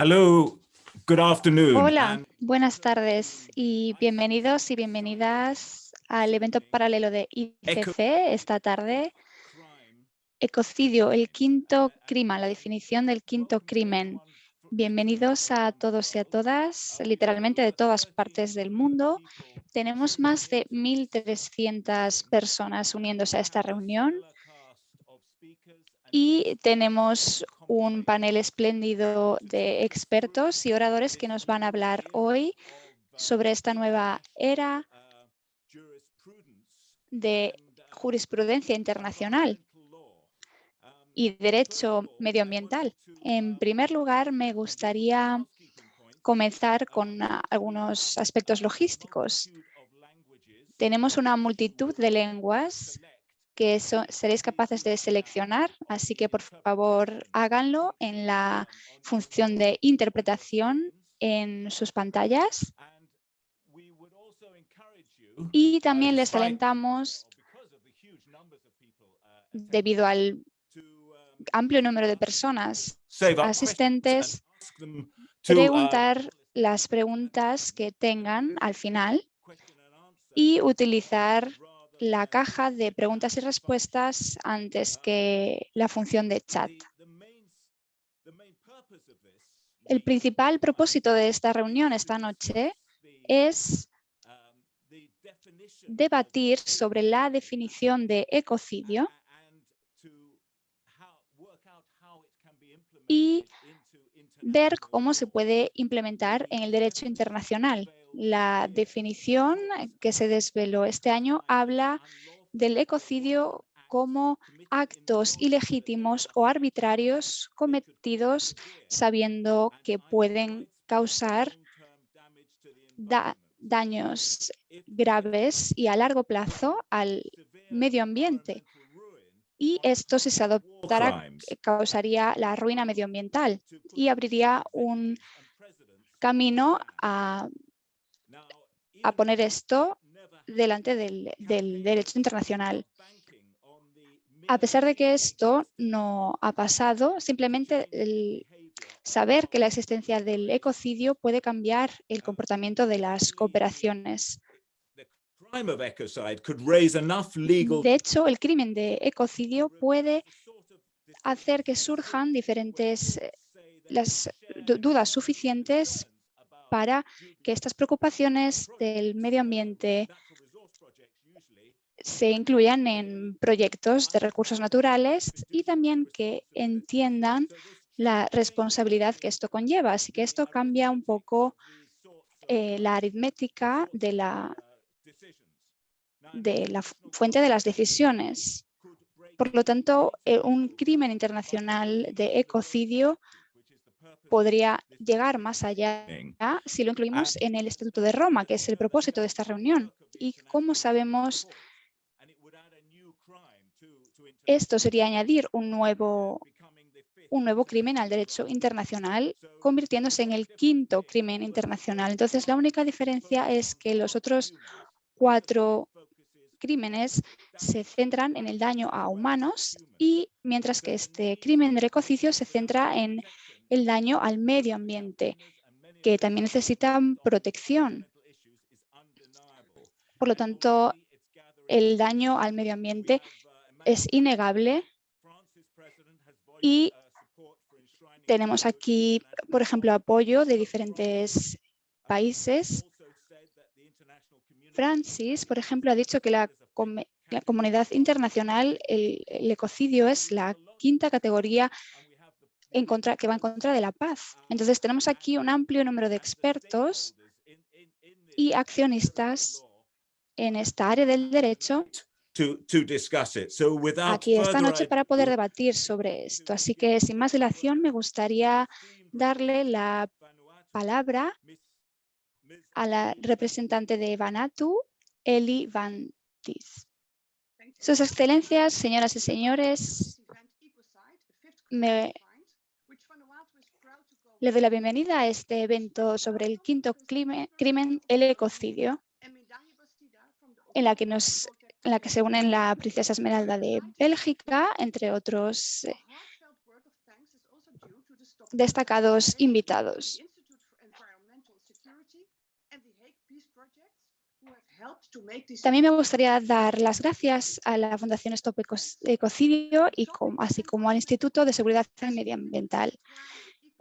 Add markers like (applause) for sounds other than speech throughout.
Hello, good afternoon. Hola, buenas tardes y bienvenidos y bienvenidas al evento paralelo de ICC esta tarde. Ecocidio, el quinto crimen, la definición del quinto crimen. Bienvenidos a todos y a todas, literalmente de todas partes del mundo. Tenemos más de 1.300 personas uniéndose a esta reunión y tenemos un panel espléndido de expertos y oradores que nos van a hablar hoy sobre esta nueva era de jurisprudencia internacional y derecho medioambiental. En primer lugar, me gustaría comenzar con algunos aspectos logísticos. Tenemos una multitud de lenguas que seréis capaces de seleccionar, así que por favor háganlo en la función de interpretación en sus pantallas. Y también les alentamos, debido al amplio número de personas asistentes, preguntar las preguntas que tengan al final y utilizar la caja de preguntas y respuestas antes que la función de chat. El principal propósito de esta reunión esta noche es debatir sobre la definición de ecocidio y ver cómo se puede implementar en el derecho internacional. La definición que se desveló este año habla del ecocidio como actos ilegítimos o arbitrarios cometidos sabiendo que pueden causar daños graves y a largo plazo al medio ambiente. Y esto, si se adoptara, causaría la ruina medioambiental y abriría un camino a a poner esto delante del, derecho internacional. A pesar de que esto no ha pasado, simplemente el saber que la existencia del ecocidio puede cambiar el comportamiento de las cooperaciones. De hecho, el crimen de ecocidio puede hacer que surjan diferentes eh, las dudas suficientes para que estas preocupaciones del medio ambiente se incluyan en proyectos de recursos naturales y también que entiendan la responsabilidad que esto conlleva. Así que esto cambia un poco eh, la aritmética de la, fuente de las decisiones. Por lo tanto, eh, un crimen internacional de ecocidio podría llegar más allá si lo incluimos en el Estatuto de Roma, que es el propósito de esta reunión. Y como sabemos, esto sería añadir un nuevo, un nuevo crimen al derecho internacional, convirtiéndose en el quinto crimen internacional. Entonces, la única diferencia es que los otros cuatro crímenes se centran en el daño a humanos y mientras que este crimen de ecocidio se centra en el daño al medio ambiente, que también necesitan protección. Por lo tanto, el daño al medio ambiente es innegable y tenemos aquí, por ejemplo, apoyo de diferentes países. Francis, por ejemplo, ha dicho que la, comunidad internacional, el ecocidio es la quinta categoría que va en contra de la paz. Entonces tenemos aquí un amplio número de expertos y accionistas en esta área del derecho aquí esta noche para poder debatir sobre esto. Así que sin más dilación me gustaría darle la palabra a la representante de Vanatu, Eli Van Tis. Sus excelencias, señoras y señores, me le doy la bienvenida a este evento sobre el quinto crimen, el ecocidio, en la que, en la se unen la princesa Esmeralda de Bélgica, entre otros. Eh, destacados invitados. También me gustaría dar las gracias a la Fundación Stop Ecocidio y así como al Instituto de Seguridad Medioambiental.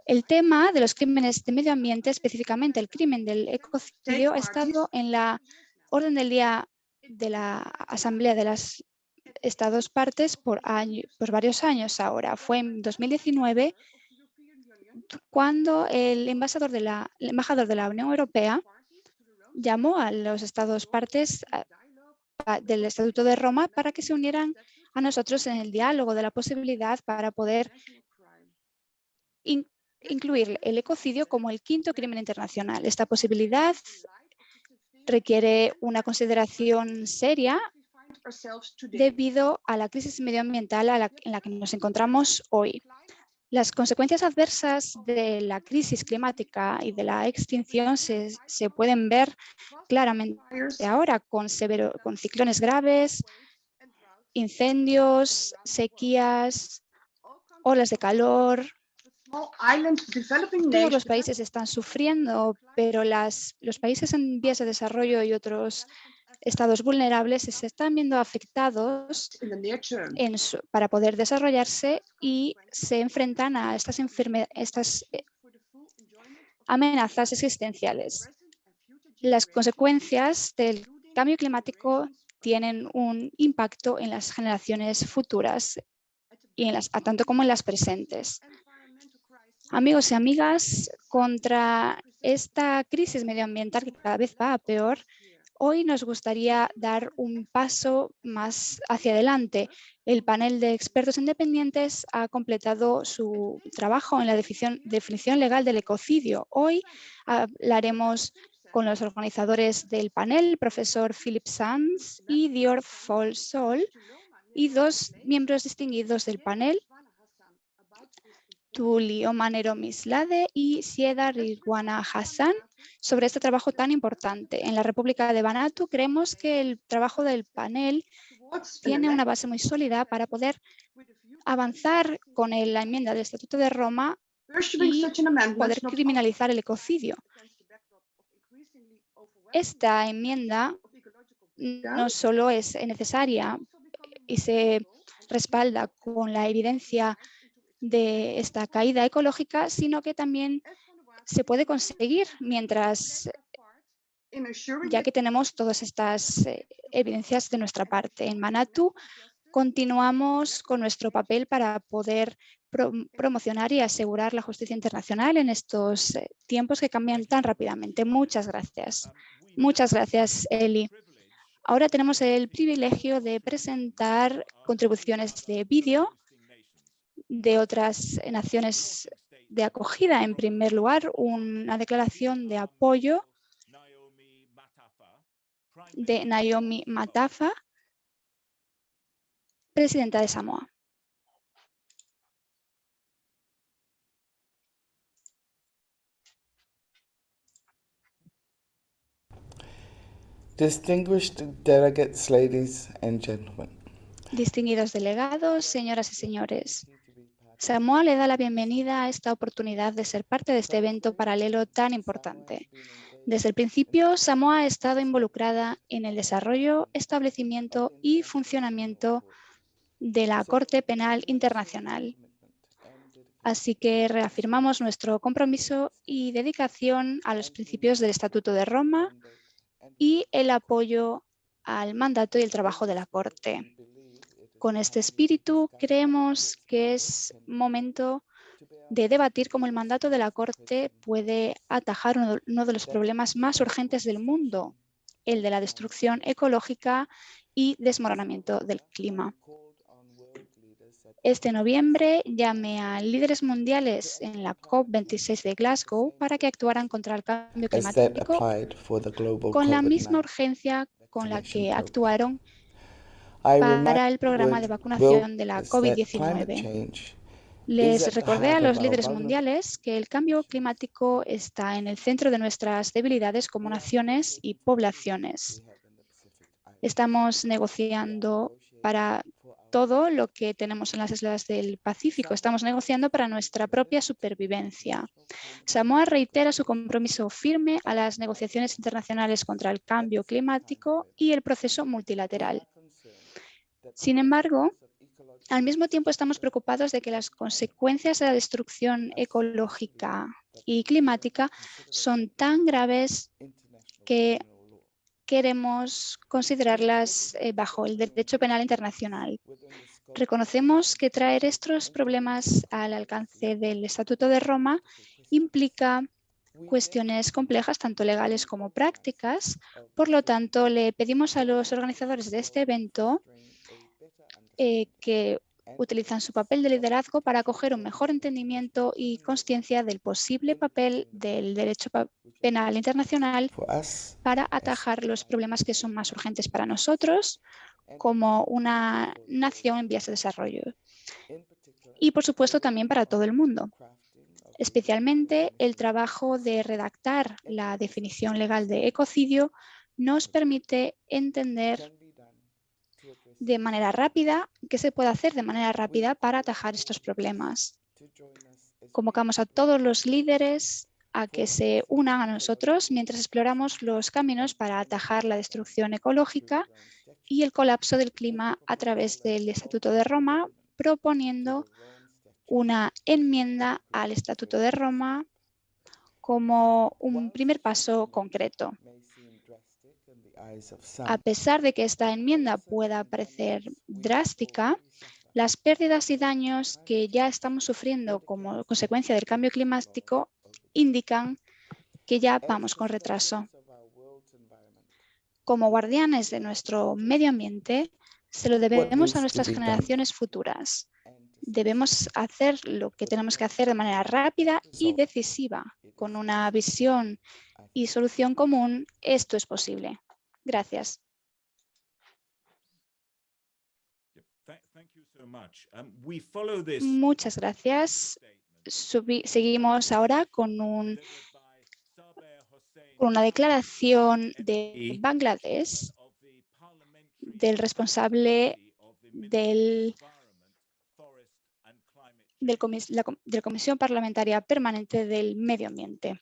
El tema de los crímenes de medio ambiente, específicamente el crimen del ecocidio, ha estado en la orden del día de la Asamblea de los Estados partes por, varios años ahora. Fue en 2019 cuando el embajador de la, embajador de la Unión Europea llamó a los estados partes del Estatuto de Roma para que se unieran a nosotros en el diálogo de la posibilidad para poder incluir el ecocidio como el quinto crimen internacional. Esta posibilidad requiere una consideración seria debido a la crisis medioambiental en la que nos encontramos hoy. Las consecuencias adversas de la crisis climática y de la extinción se, pueden ver claramente ahora con ciclones graves, incendios, sequías, olas de calor. Todos los países están sufriendo, pero las, los países en vías de desarrollo y otros estados vulnerables se están viendo afectados para poder desarrollarse y se enfrentan a estas, estas eh, amenazas existenciales. Las consecuencias del cambio climático tienen un impacto en las generaciones futuras, y en las, tanto como en las presentes. Amigos y amigas, contra esta crisis medioambiental que cada vez va a peor, Hoy nos gustaría dar un paso más hacia adelante. El panel de expertos independientes ha completado su trabajo en la definición, legal del ecocidio. Hoy hablaremos con los organizadores del panel, el profesor Philip Sands y Dior Folsol, y dos miembros distinguidos del panel, Tulio Manero Mislade y Sieda Rirwana Hassan sobre este trabajo tan importante. En la República de Vanuatu creemos que el trabajo del panel tiene una base muy sólida para poder avanzar con la enmienda del Estatuto de Roma y poder criminalizar el ecocidio. Esta enmienda no solo es necesaria y se respalda con la evidencia de esta caída ecológica, sino que también se puede conseguir mientras, ya que tenemos todas estas eh, evidencias de nuestra parte. En Manatu continuamos con nuestro papel para poder promocionar y asegurar la justicia internacional en estos eh, tiempos que cambian tan rápidamente. Muchas gracias. Muchas gracias, Eli. Ahora tenemos el privilegio de presentar contribuciones de vídeo de otras naciones de acogida. En primer lugar, una declaración de apoyo de Naomi Matafa, presidenta de Samoa. Distinguished delegates, ladies and gentlemen. Distinguidos delegados, señoras y señores. Samoa le da la bienvenida a esta oportunidad de ser parte de este evento paralelo tan importante. Desde el principio, Samoa ha estado involucrada en el desarrollo, establecimiento y funcionamiento de la Corte Penal Internacional. Así que reafirmamos nuestro compromiso y dedicación a los principios del Estatuto de Roma y el apoyo al mandato y el trabajo de la Corte. Con este espíritu creemos que es momento de debatir cómo el mandato de la Corte puede atajar uno de los problemas más urgentes del mundo, el de la destrucción ecológica y desmoronamiento del clima. Este noviembre llamé a líderes mundiales en la COP26 de Glasgow para que actuaran contra el cambio climático con la misma urgencia con la que actuaron para el programa de vacunación de la COVID-19. Les recordé a los líderes mundiales que el cambio climático está en el centro de nuestras debilidades como naciones y poblaciones. Estamos negociando para todo lo que tenemos en las islas del Pacífico. Estamos negociando para nuestra propia supervivencia. Samoa reitera su compromiso firme a las negociaciones internacionales contra el cambio climático y el proceso multilateral. Sin embargo, al mismo tiempo estamos preocupados de que las consecuencias de la destrucción ecológica y climática son tan graves que queremos considerarlas eh, bajo el derecho penal internacional. Reconocemos que traer estos problemas al alcance del Estatuto de Roma implica cuestiones complejas, tanto legales como prácticas. Por lo tanto, le pedimos a los organizadores de este evento eh, que utilizan su papel de liderazgo para acoger un mejor entendimiento y conciencia del posible papel del derecho penal internacional para atajar los problemas que son más urgentes para nosotros como una nación en vías de desarrollo. Y, por supuesto, también para todo el mundo. Especialmente el trabajo de redactar la definición legal de ecocidio nos permite entender de manera rápida, qué se puede hacer de manera rápida para atajar estos problemas. Convocamos a todos los líderes a que se unan a nosotros mientras exploramos los caminos para atajar la destrucción ecológica y el colapso del clima a través del Estatuto de Roma, proponiendo una enmienda al Estatuto de Roma como un primer paso concreto. A pesar de que esta enmienda pueda parecer drástica, las pérdidas y daños que ya estamos sufriendo como consecuencia del cambio climático indican que ya vamos con retraso. Como guardianes de nuestro medio ambiente, se lo debemos a nuestras generaciones futuras. Debemos hacer lo que tenemos que hacer de manera rápida y decisiva. Con una visión y solución común, esto es posible. Gracias. Muchas gracias. seguimos ahora con, un, con una declaración de Bangladesh del responsable del, del la, de la Comisión Parlamentaria Permanente del Medio Ambiente.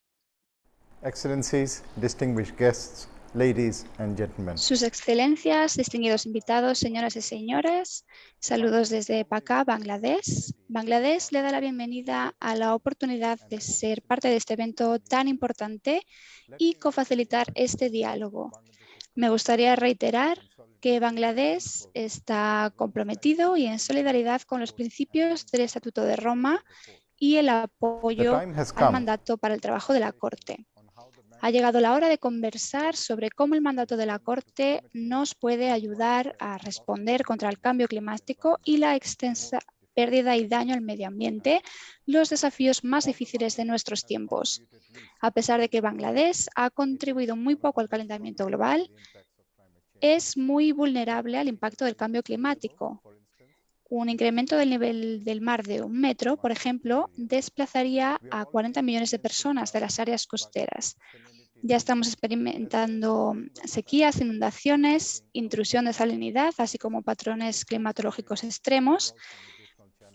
Excellencies, distinguished guests, ladies and gentlemen. Sus excelencias, distinguidos invitados, señoras y señores, saludos desde Paká, Bangladesh. Bangladesh le da la bienvenida a la oportunidad de ser parte de este evento tan importante y cofacilitar este diálogo. Me gustaría reiterar que Bangladesh está comprometido y en solidaridad con los principios del Estatuto de Roma y el apoyo al mandato para el trabajo de la Corte. Ha llegado la hora de conversar sobre cómo el mandato de la Corte nos puede ayudar a responder contra el cambio climático y la extensa pérdida y daño al medio ambiente, los desafíos más difíciles de nuestros tiempos. A pesar de que Bangladesh ha contribuido muy poco al calentamiento global, es muy vulnerable al impacto del cambio climático. Un incremento del nivel del mar de un metro, por ejemplo, desplazaría a 40 millones de personas de las áreas costeras. Ya estamos experimentando sequías, inundaciones, intrusión de salinidad, así como patrones climatológicos extremos.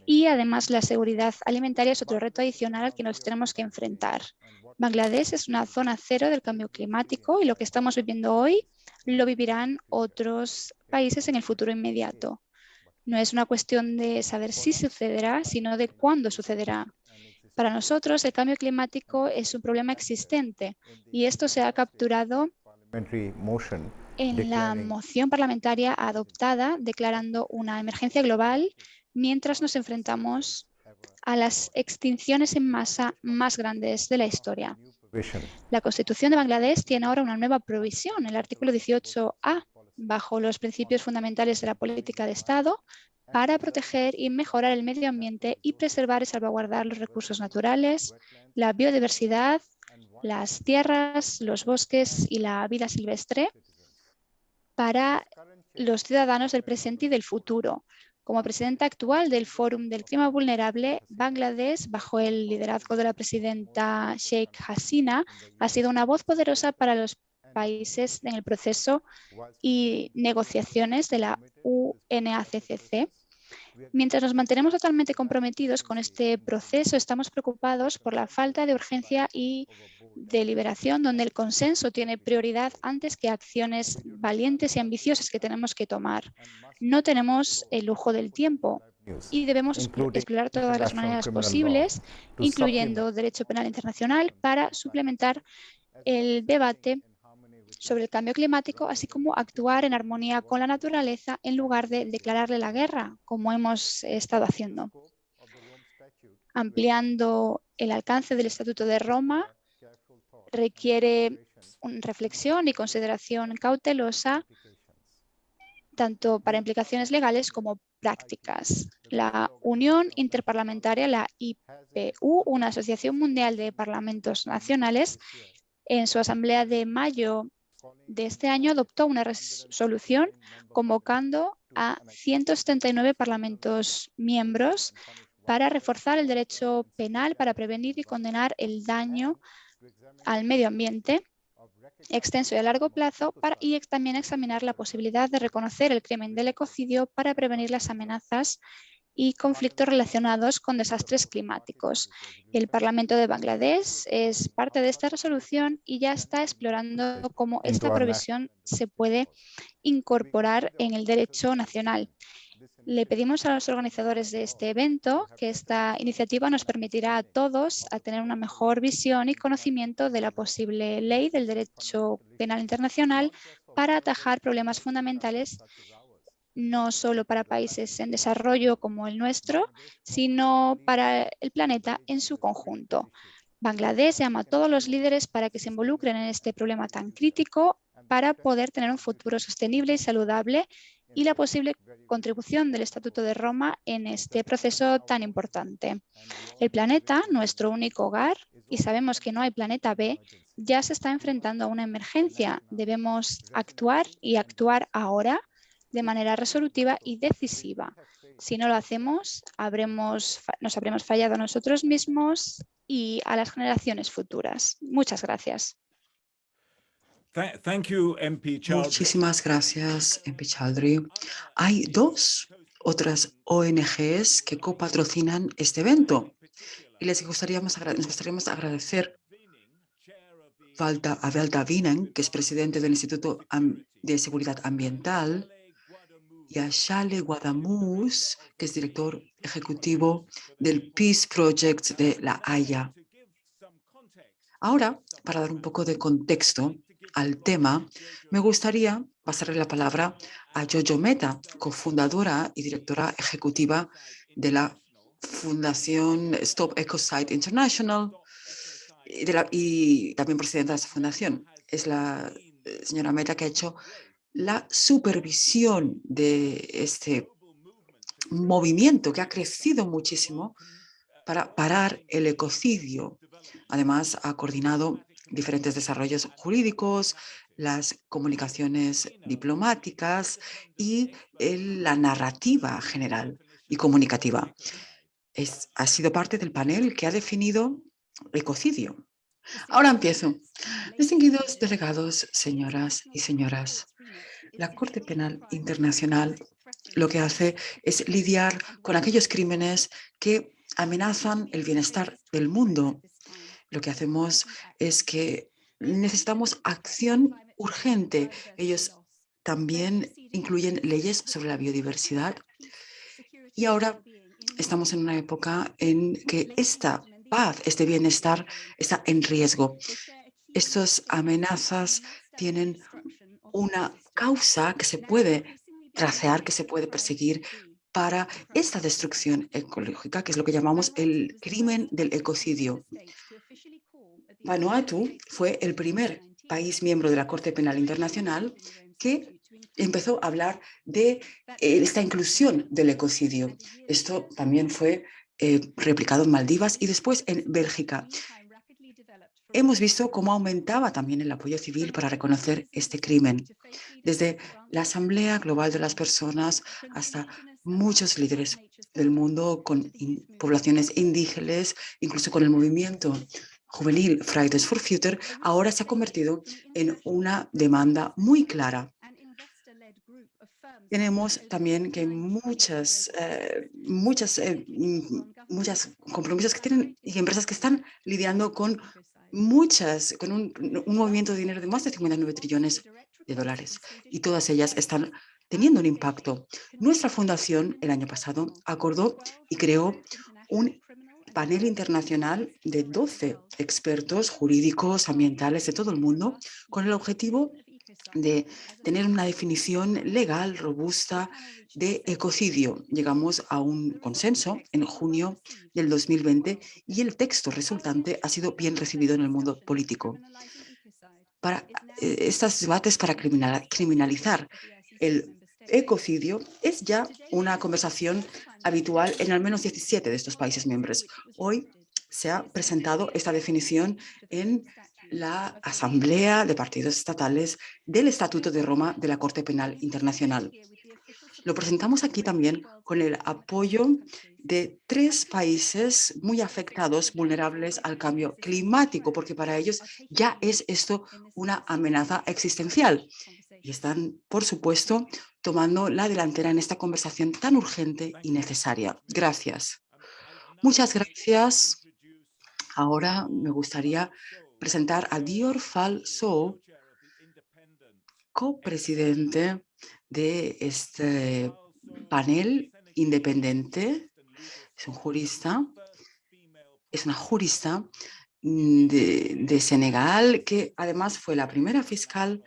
Y además la seguridad alimentaria es otro reto adicional al que nos tenemos que enfrentar. Bangladesh es una zona cero del cambio climático y lo que estamos viviendo hoy lo vivirán otros países en el futuro inmediato. No es una cuestión de saber si sucederá, sino de cuándo sucederá. Para nosotros, el cambio climático es un problema existente y esto se ha capturado en la moción parlamentaria adoptada declarando una emergencia global mientras nos enfrentamos a las extinciones en masa más grandes de la historia. La Constitución de Bangladesh tiene ahora una nueva provisión, el artículo 18A, bajo los principios fundamentales de la política de Estado, para proteger y mejorar el medio ambiente y preservar y salvaguardar los recursos naturales, la biodiversidad, las tierras, los bosques y la vida silvestre para los ciudadanos del presente y del futuro. Como presidenta actual del Fórum del Clima Vulnerable, Bangladesh, bajo el liderazgo de la presidenta Sheikh Hasina, ha sido una voz poderosa para los países en el proceso y negociaciones de la UNACCC Mientras nos mantenemos totalmente comprometidos con este proceso, estamos preocupados por la falta de urgencia y deliberación, donde el consenso tiene prioridad antes que acciones valientes y ambiciosas que tenemos que tomar. No tenemos el lujo del tiempo y debemos explorar todas las maneras posibles, incluyendo derecho penal internacional, para suplementar el debate sobre el cambio climático, así como actuar en armonía con la naturaleza en lugar de declararle la guerra, como hemos estado haciendo. Ampliando el alcance del Estatuto de Roma requiere reflexión y consideración cautelosa tanto para implicaciones legales como prácticas. La Unión Interparlamentaria, la IPU, una asociación mundial de parlamentos nacionales, en su asamblea de mayo de este año adoptó una resolución convocando a 179 parlamentos miembros para reforzar el derecho penal para prevenir y condenar el daño al medio ambiente extenso y a largo plazo y también examinar la posibilidad de reconocer el crimen del ecocidio para prevenir las amenazas y conflictos relacionados con desastres climáticos. El Parlamento de Bangladesh es parte de esta resolución y ya está explorando cómo esta provisión se puede incorporar en el derecho nacional. Le pedimos a los organizadores de este evento que esta iniciativa nos permitirá a todos a tener una mejor visión y conocimiento de la posible ley del derecho penal internacional para atajar problemas fundamentales no solo para países en desarrollo como el nuestro, sino para el planeta en su conjunto. Bangladesh llama a todos los líderes para que se involucren en este problema tan crítico para poder tener un futuro sostenible y saludable y la posible contribución del Estatuto de Roma en este proceso tan importante. El planeta, nuestro único hogar, y sabemos que no hay planeta B, ya se está enfrentando a una emergencia. Debemos actuar y actuar ahora de manera resolutiva y decisiva. Si no lo hacemos, habremos, nos habremos fallado a nosotros mismos y a las generaciones futuras. Muchas gracias. Muchísimas gracias, MP Chaldry. Hay dos otras ONGs que copatrocinan este evento y les gustaríamos, nos gustaríamos agradecer a Valda Vinen, que es presidente del Instituto de Seguridad Ambiental, y a Shale Guadamus, que es director ejecutivo del Peace Project de La Haya. Ahora, para dar un poco de contexto al tema, me gustaría pasarle la palabra a Jojo Meta, cofundadora y directora ejecutiva de la Fundación Stop Ecocide International y, y también presidenta de esa fundación. Es la eh, señora Meta que ha hecho la supervisión de este movimiento que ha crecido muchísimo para parar el ecocidio. Además, ha coordinado diferentes desarrollos jurídicos, las comunicaciones diplomáticas y la narrativa general y comunicativa. Es, ha sido parte del panel que ha definido ecocidio. Ahora empiezo. Distinguidos delegados, señoras y señoras, la Corte Penal Internacional lo que hace es lidiar con aquellos crímenes que amenazan el bienestar del mundo. Lo que hacemos es que necesitamos acción urgente. Ellos también incluyen leyes sobre la biodiversidad. Y ahora estamos en una época en que esta paz, este bienestar está en riesgo. Estas amenazas tienen una causa que se puede tracear, que se puede perseguir para esta destrucción ecológica, que es lo que llamamos el crimen del ecocidio. Vanuatu fue el primer país miembro de la Corte Penal Internacional que empezó a hablar de eh, esta inclusión del ecocidio. Esto también fue eh, replicado en Maldivas y después en Bélgica. Hemos visto cómo aumentaba también el apoyo civil para reconocer este crimen, desde la Asamblea Global de las Personas hasta muchos líderes del mundo con poblaciones indígenas, incluso con el movimiento juvenil Fridays for Future, ahora se ha convertido en una demanda muy clara. tenemos también que muchas, eh, muchas, eh, mm, muchas compromisos que tienen y empresas que están lidiando con muchas, con un, movimiento de dinero de más de 59 trillones de dólares y todas ellas están teniendo un impacto. Nuestra fundación el año pasado acordó y creó un panel internacional de 12 expertos jurídicos, ambientales de todo el mundo, con el objetivo de tener una definición legal robusta de ecocidio. Llegamos a un consenso en junio del 2020 y el texto resultante ha sido bien recibido en el mundo político. Para eh, estos debates para criminalizar el ecocidio es ya una conversación habitual en al menos 17 de estos países miembros. Hoy se ha presentado esta definición en la Asamblea de Partidos Estatales del Estatuto de Roma de la Corte Penal Internacional. Lo presentamos aquí también con el apoyo de tres países muy afectados, vulnerables al cambio climático, porque para ellos ya es esto una amenaza existencial. Y están, por supuesto, tomando la delantera en esta conversación tan urgente y necesaria. Gracias. Muchas gracias. Ahora me gustaría presentar a Dior Fall So, copresidente de este panel independiente. Es un jurista, es una jurista mm, de, de Senegal que además fue la primera fiscal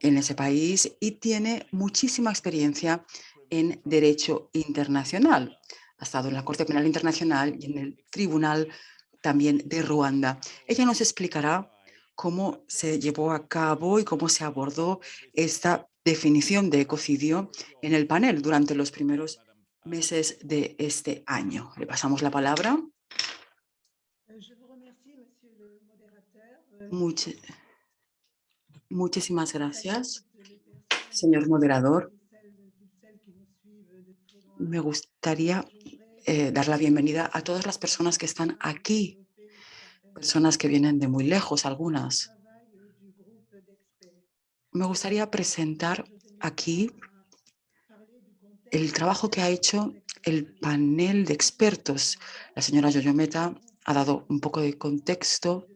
en ese país y tiene muchísima experiencia en derecho internacional. Ha estado en la Corte Penal Internacional y en el Tribunal también de Ruanda. Ella nos explicará cómo se llevó a cabo y cómo se abordó esta definición de ecocidio en el panel durante los primeros meses de este año. Le pasamos la palabra. Muchas Muchísimas gracias, señor moderador. Me gustaría eh, dar la bienvenida a todas las personas que están aquí, personas que vienen de muy lejos, algunas. Me gustaría presentar aquí el trabajo que ha hecho el panel de expertos. La señora Yoyometa ha dado un poco de contexto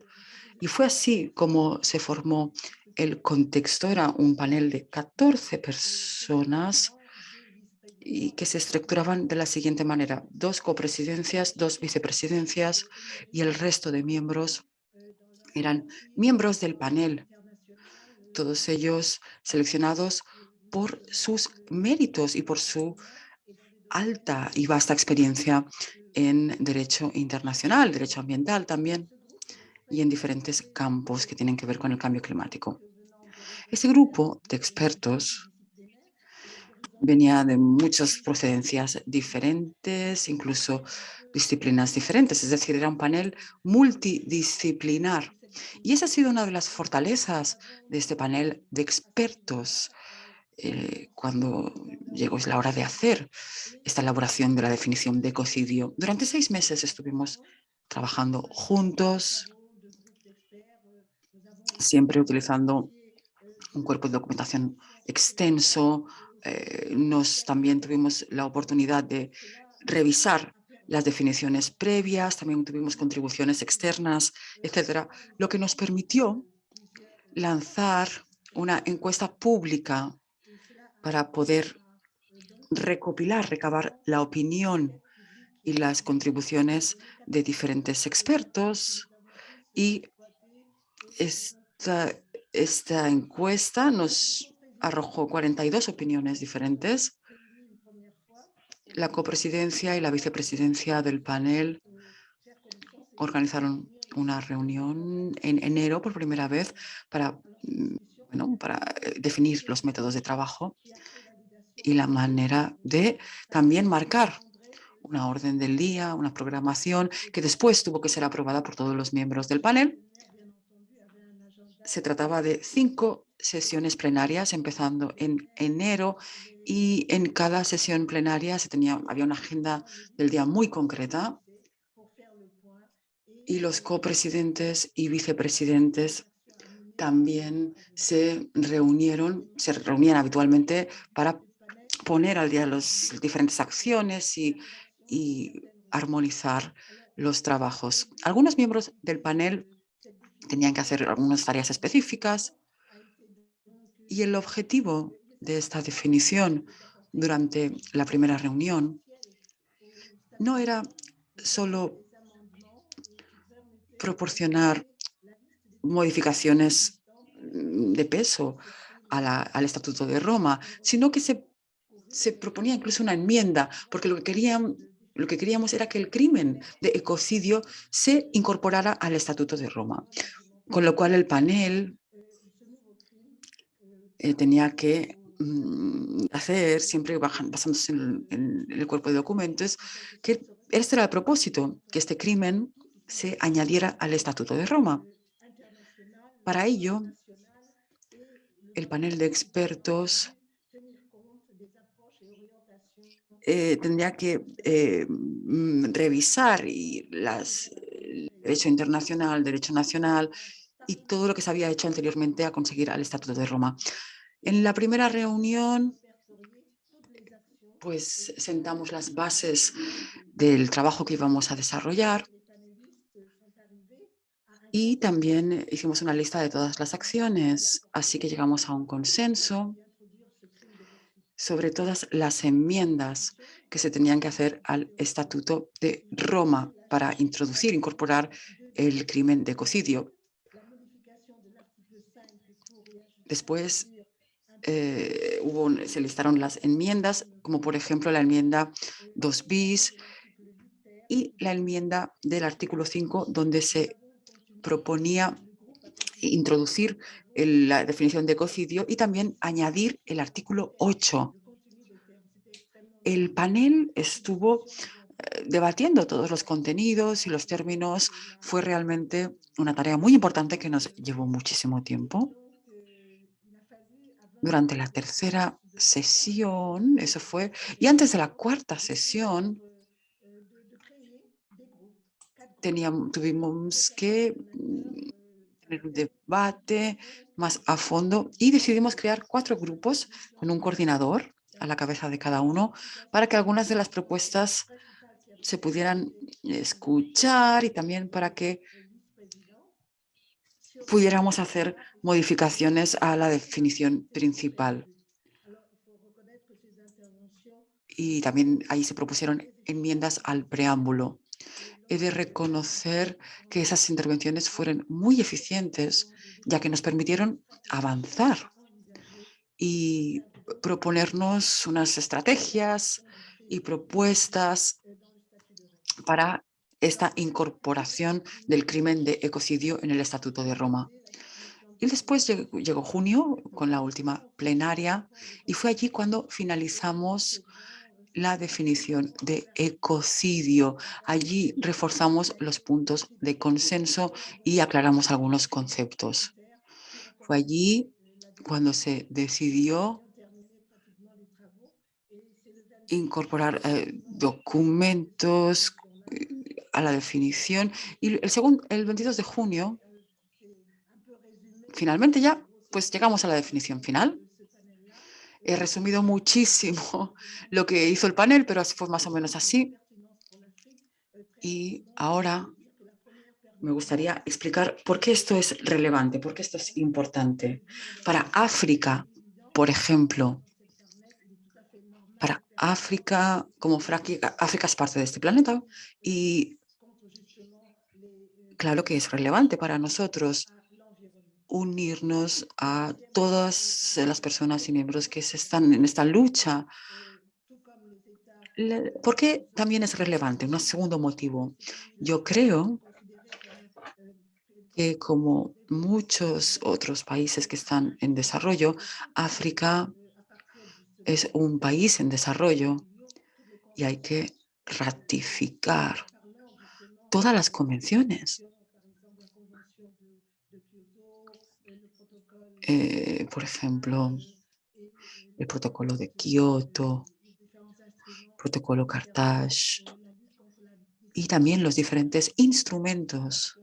y fue así como se formó el contexto era un panel de 14 personas y que se estructuraban de la siguiente manera. Dos copresidencias, dos vicepresidencias y el resto de miembros eran miembros del panel, todos ellos seleccionados por sus méritos y por su alta y vasta experiencia en derecho internacional, derecho ambiental también y en diferentes campos que tienen que ver con el cambio climático. Este grupo de expertos venía de muchas procedencias diferentes, incluso disciplinas diferentes, es decir, era un panel multidisciplinar. Y esa ha sido una de las fortalezas de este panel de expertos eh, cuando llegó la hora de hacer esta elaboración de la definición de ecocidio. Durante seis meses estuvimos trabajando juntos, siempre utilizando un cuerpo de documentación extenso. Eh, nos también tuvimos la oportunidad de revisar las definiciones previas, también tuvimos contribuciones externas, etcétera, lo que nos permitió lanzar una encuesta pública para poder recopilar, recabar la opinión y las contribuciones de diferentes expertos. Y esta esta encuesta nos arrojó 42 opiniones diferentes. La copresidencia y la vicepresidencia del panel organizaron una reunión en enero por primera vez para, mm, para eh, definir los métodos de trabajo y la manera de también marcar una orden del día, una programación que después tuvo que ser aprobada por todos los miembros del panel se trataba de cinco sesiones plenarias, empezando en enero, y en cada sesión plenaria se tenía, había una agenda del día muy concreta, y los copresidentes y vicepresidentes también se reunieron, se reunían habitualmente para poner al día las diferentes acciones y, y armonizar los trabajos. Algunos miembros del panel tenían que hacer algunas tareas específicas y el objetivo de esta definición durante la primera reunión no era solo proporcionar modificaciones mm, de peso al Estatuto de Roma, sino que se, se proponía incluso una enmienda, porque lo que, lo que queríamos era que el crimen de ecocidio se incorporara al Estatuto de Roma, con lo cual el panel eh, tenía que mm, hacer, siempre basándose en, el cuerpo de documentos, que este era el propósito, que este crimen se añadiera al Estatuto de Roma. Para ello, el panel de expertos eh, tendría que eh, mm, revisar y el derecho internacional, derecho nacional y todo lo que se había hecho anteriormente a conseguir al Estatuto de Roma. En la primera reunión, pues sentamos las bases del trabajo que íbamos a desarrollar y también hicimos una lista de todas las acciones, así que llegamos a un consenso sobre todas las enmiendas que se tenían que hacer al Estatuto de Roma para introducir, incorporar el crimen de ecocidio. Después eh, se listaron las enmiendas, como por ejemplo la enmienda 2 bis y la enmienda del artículo 5, donde se proponía introducir la definición de ecocidio y también añadir el artículo 8. El panel estuvo eh, debatiendo todos los contenidos y los términos. Fue realmente una tarea muy importante que nos llevó muchísimo tiempo. Durante la tercera sesión, eso fue, y antes de la cuarta sesión, teníamos, tuvimos que mm, tener un debate más a fondo y decidimos crear cuatro grupos con un coordinador a la cabeza de cada uno para que algunas de las propuestas se pudieran escuchar y también para que pudiéramos hacer modificaciones a la definición principal. Y también ahí se propusieron enmiendas al preámbulo he de reconocer que esas intervenciones fueron muy eficientes, ya que nos permitieron avanzar y proponernos unas estrategias y propuestas para esta incorporación del crimen de ecocidio en el Estatuto de Roma. Y después llegó junio con la última plenaria y fue allí cuando finalizamos la definición de ecocidio. Allí reforzamos los puntos de consenso y aclaramos algunos conceptos. Fue allí cuando se decidió incorporar eh, documentos a la definición y el, segundo, el 22 de junio, finalmente ya, pues llegamos a la definición final He resumido muchísimo (laughs) lo que hizo el panel, pero fue más o menos así. Y ahora me gustaría explicar por qué esto es relevante, por qué esto es importante. Para África, por ejemplo, para África, como África es parte de este planeta y claro que es relevante para nosotros unirnos a todas las personas y miembros que se están en esta lucha. ¿Por qué también es relevante? Un segundo motivo. Yo creo que como muchos otros países que están en desarrollo, África es un país en desarrollo y hay que ratificar todas las convenciones Eh, por ejemplo, el protocolo de Kioto, protocolo Carthage y también los diferentes instrumentos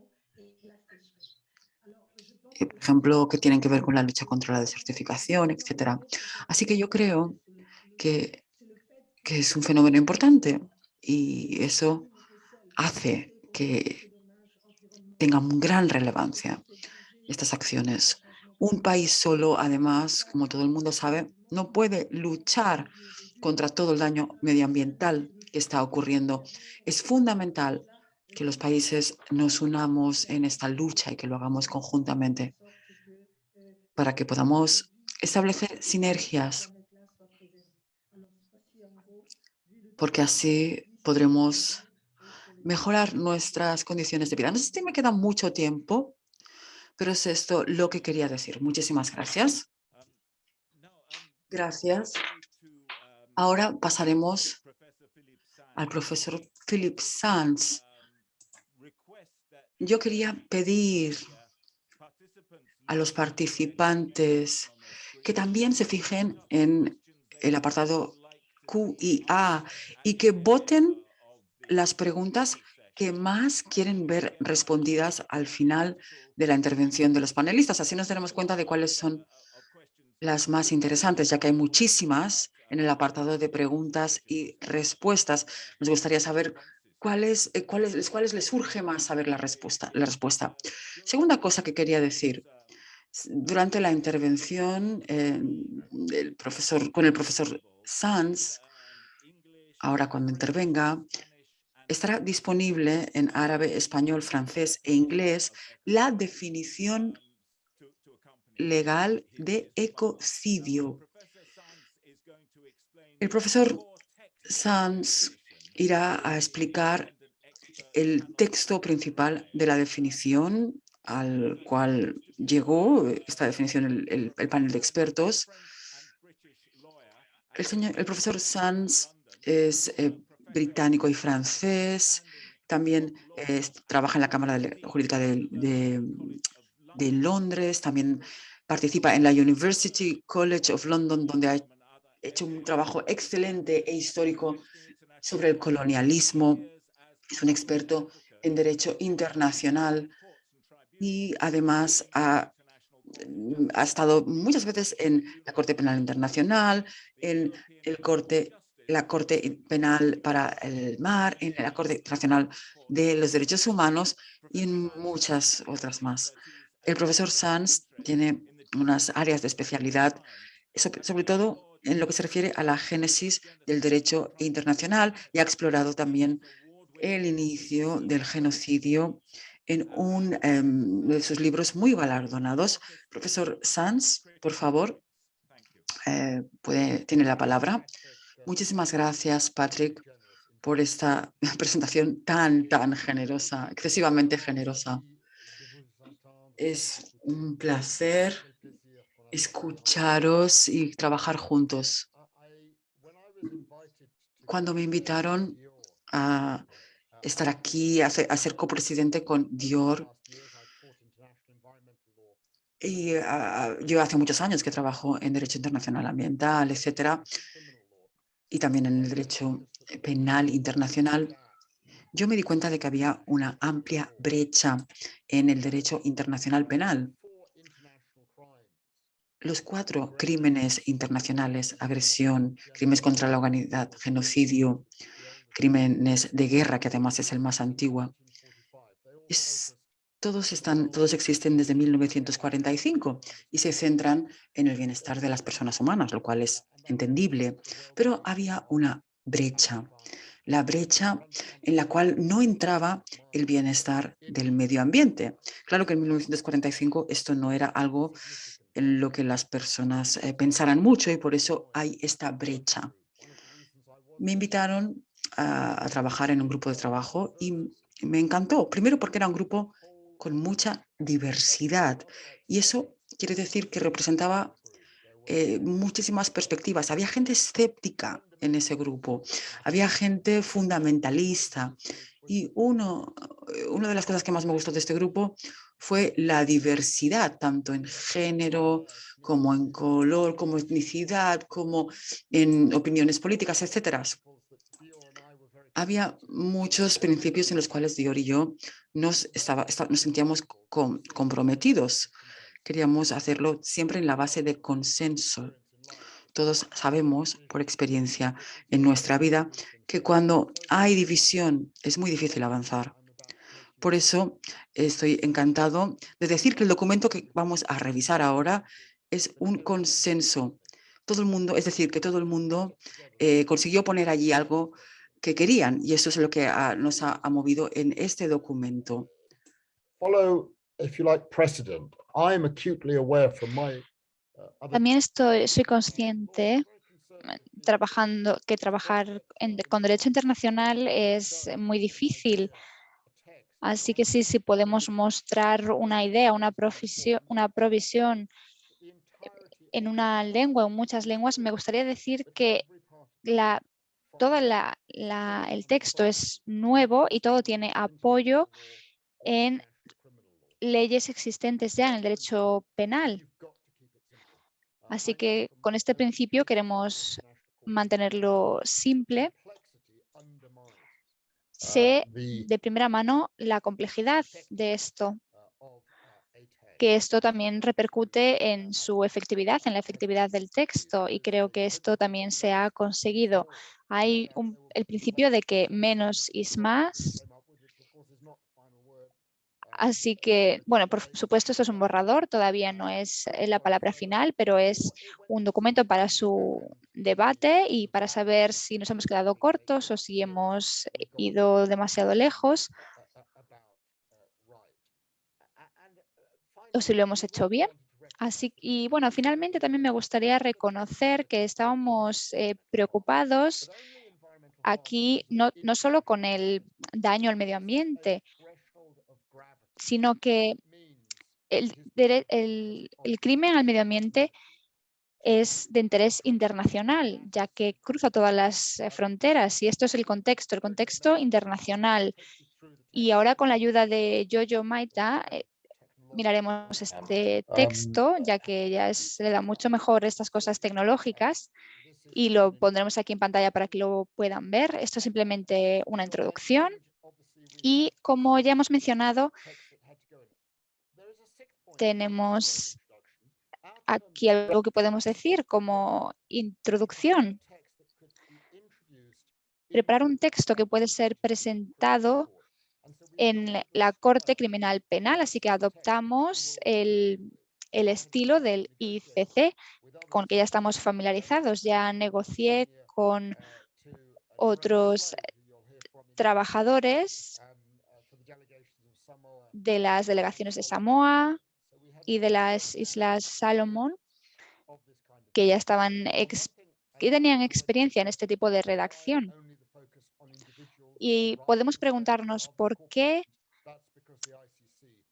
eh, por ejemplo, que tienen que ver con la lucha contra la desertificación, etc. Así que yo creo que, que es un fenómeno importante y eso hace que tengan gran relevancia estas acciones. Un país solo, además, como todo el mundo sabe, no puede luchar contra todo el daño medioambiental que está ocurriendo. Es fundamental que los países nos unamos en esta lucha y que lo hagamos conjuntamente para que podamos establecer sinergias, porque así podremos mejorar nuestras condiciones de vida. No sé si me queda mucho tiempo, pero es esto lo que quería decir. Muchísimas gracias. Gracias. Ahora pasaremos al profesor Philip Sanz. Yo quería pedir a los participantes que también se fijen en el apartado Q y A y que voten las preguntas que más quieren ver respondidas al final de la intervención de los panelistas. Así nos daremos cuenta de cuáles son las más interesantes, ya que hay muchísimas en el apartado de preguntas y respuestas. Nos gustaría saber cuáles, eh, cuáles, cuáles les surge más saber la respuesta, la respuesta. Segunda cosa que quería decir. Durante la intervención del profesor, con el profesor Sanz, ahora cuando intervenga, estará disponible en árabe, español, francés e inglés la definición legal de ecocidio. El profesor Sanz irá a explicar el texto principal de la definición al cual llegó esta definición el, panel de expertos. El, el profesor Sanz es eh, británico y francés, también trabaja en la Cámara Jurídica de, de, Londres, también participa en la University College of London, donde ha hecho un trabajo excelente e histórico sobre el colonialismo. Es un experto en derecho internacional y además ha, ha estado muchas veces en la Corte Penal Internacional, en el Corte la Corte Penal para el Mar, en la Corte Internacional de los Derechos Humanos y en muchas otras más. El profesor Sanz tiene unas áreas de especialidad, sobre todo en lo que se refiere a la génesis del derecho internacional y ha explorado también el inicio del genocidio en uno em, de sus libros muy galardonados. Profesor Sanz, por favor, eh, puede, tiene la palabra. Muchísimas gracias, Patrick, por esta (laughs) presentación tan, tan generosa, excesivamente generosa. Es un placer escucharos y trabajar juntos. Cuando me invitaron a estar aquí, a ser, copresidente con Dior, y ah, yo hace muchos años que trabajo en Derecho Internacional Ambiental, etcétera, y también en el derecho penal internacional, yo me di cuenta de que había una amplia brecha en el derecho internacional penal. Los cuatro crímenes internacionales, agresión, crímenes contra la humanidad, genocidio, crímenes de guerra, que además es el más antiguo, todos, están, todos existen desde 1945 y se centran en el bienestar de las personas humanas, lo cual es entendible, pero había una brecha, la brecha en la cual no entraba el bienestar del medio ambiente. Claro que en 1945 esto no era algo en lo que las personas eh, pensaran mucho y por eso hay esta brecha. Me invitaron a, a trabajar en un grupo de trabajo y me encantó. Primero porque era un grupo con mucha diversidad. Y eso quiere decir que representaba eh, muchísimas perspectivas. Había gente escéptica en ese grupo, había gente fundamentalista. Y uno, eh, una de las cosas que más me gustó de este grupo fue la diversidad, tanto en género, como en color, como etnicidad, como en opiniones políticas, etcétera había muchos principios en los cuales Dior y yo nos, estaba, nos sentíamos comprometidos. queríamos hacerlo siempre en la base de consenso. Todos sabemos por experiencia en nuestra vida que cuando hay división es muy difícil avanzar. Por eso estoy encantado de decir que el documento que vamos a revisar ahora es un consenso. Todo el mundo, es decir, que todo el mundo eh, consiguió poner allí algo que querían y eso es lo que ha- nos ha, ha movido en este documento. follow, if you like, precedent. I am acutely aware from my uh, También estoy, soy consciente trabajando que trabajar en- con derecho internacional es muy difícil. Así que sí, si podemos mostrar una idea, una, una provisión en una lengua o muchas lenguas, me gustaría decir que la, toda la, la- el texto es nuevo y todo tiene apoyo en leyes existentes ya en el derecho penal. Así que con este principio queremos mantenerlo simple. Sé the de primera mano la complejidad de esto, uh, of uh, ATEC. Que esto también repercute en su efectividad, en la efectividad del texto y creo que esto también se ha conseguido. Hay un- el principio de que menos es más, así que, bueno, por supuesto esto es un borrador, todavía no es eh, la palabra final, pero es un documento para su debate y para saber si nos hemos quedado cortos o si hemos ido demasiado lejos o si lo hemos hecho bien. Así y bueno, finalmente también me gustaría reconocer que estábamos eh, preocupados aquí no, no solo con el daño al medio ambiente, sino que el, el- el crimen al medio ambiente es de interés internacional, ya que cruza todas las eh, fronteras y esto es el contexto, el contexto internacional. Y ahora con la ayuda de Jojo Maita eh, miraremos este texto, ya que ya es- le da mucho mejor estas cosas tecnológicas y lo pondremos aquí en pantalla para que lo puedan ver. Esto es simplemente una introducción y como ya hemos mencionado, tenemos aquí algo que podemos decir como introducción. Preparar un texto que puede ser presentado en la Corte Criminal Penal, así que adoptamos el, el estilo del ICC con que ya estamos familiarizados. Ya negocié con otros trabajadores de las delegaciones de Samoa y de las Islas Salomón que ya estaban que tenían experiencia en este tipo de redacción. Y podemos preguntarnos por qué,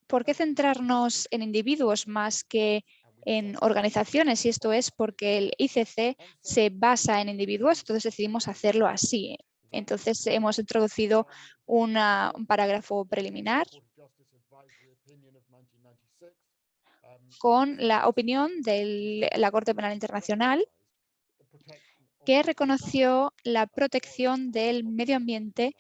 por qué centrarnos en individuos más que en organizaciones, y esto es porque el ICC se basa en individuos, entonces decidimos hacerlo así. Entonces hemos introducido una- un parágrafo preliminar con la opinión de la Corte Penal Internacional que reconoció la protección del medio ambiente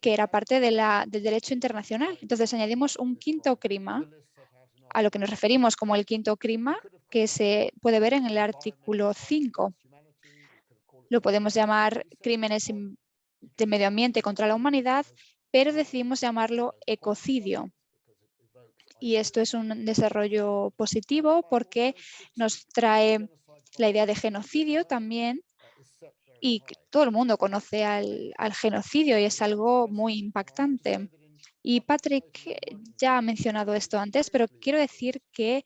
que era parte de la, del derecho internacional. Entonces añadimos un quinto crima a lo que nos referimos como el quinto crima que se puede ver en el artículo 5. Lo podemos llamar crímenes de medio ambiente contra la humanidad, pero decidimos llamarlo ecocidio. Y esto es un desarrollo positivo porque nos trae la idea de genocidio también y todo el mundo conoce al, genocidio y es algo muy impactante. Y Patrick ya ha mencionado esto antes, pero quiero decir que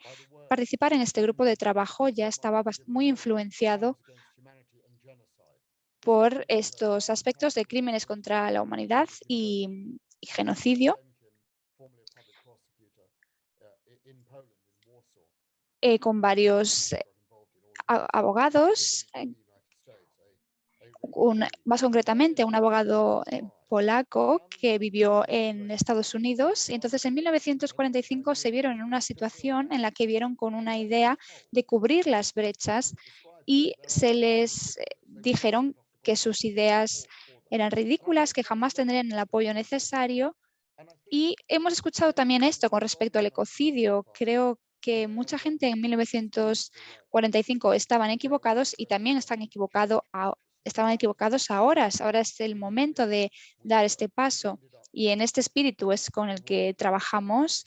participar en este grupo de trabajo ya estaba muy influenciado por estos aspectos de crímenes contra la humanidad y, genocidio. eh, con varios eh, abogados, eh, más concretamente un abogado eh, polaco que vivió en Estados Unidos. Y entonces en 1945 se vieron en una situación en la que vieron con una idea de cubrir las brechas y se les eh, dijeron que sus ideas eran ridículas, que jamás tendrían el apoyo necesario Y hemos escuchado también esto con respecto al ecocidio. Creo que mucha gente en 1945 estaban equivocados y también están equivocado estaban equivocados ahora. Ahora es el momento de dar este paso. Y en este espíritu es con el que trabajamos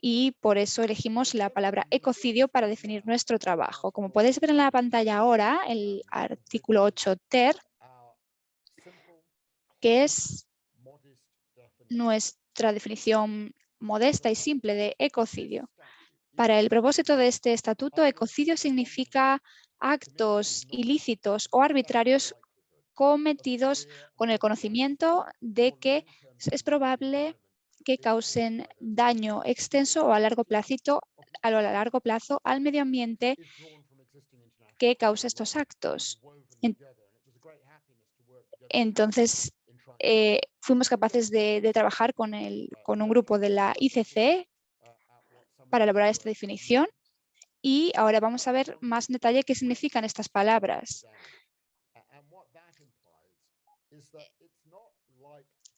y por eso elegimos la palabra ecocidio para definir nuestro trabajo. Como podéis ver en la pantalla ahora, el artículo 8 ter, que es nuestra definición modesta y simple de ecocidio. Para el propósito de este estatuto, ecocidio significa actos ilícitos o arbitrarios cometidos con el conocimiento de que es probable que causen daño extenso o a largo, placito, a lo largo plazo al medio ambiente que causa estos actos. En- Entonces, eh, fuimos capaces de, de trabajar con, el, con un grupo de la ICC para elaborar esta definición y ahora vamos a ver más en detalle qué significan estas palabras.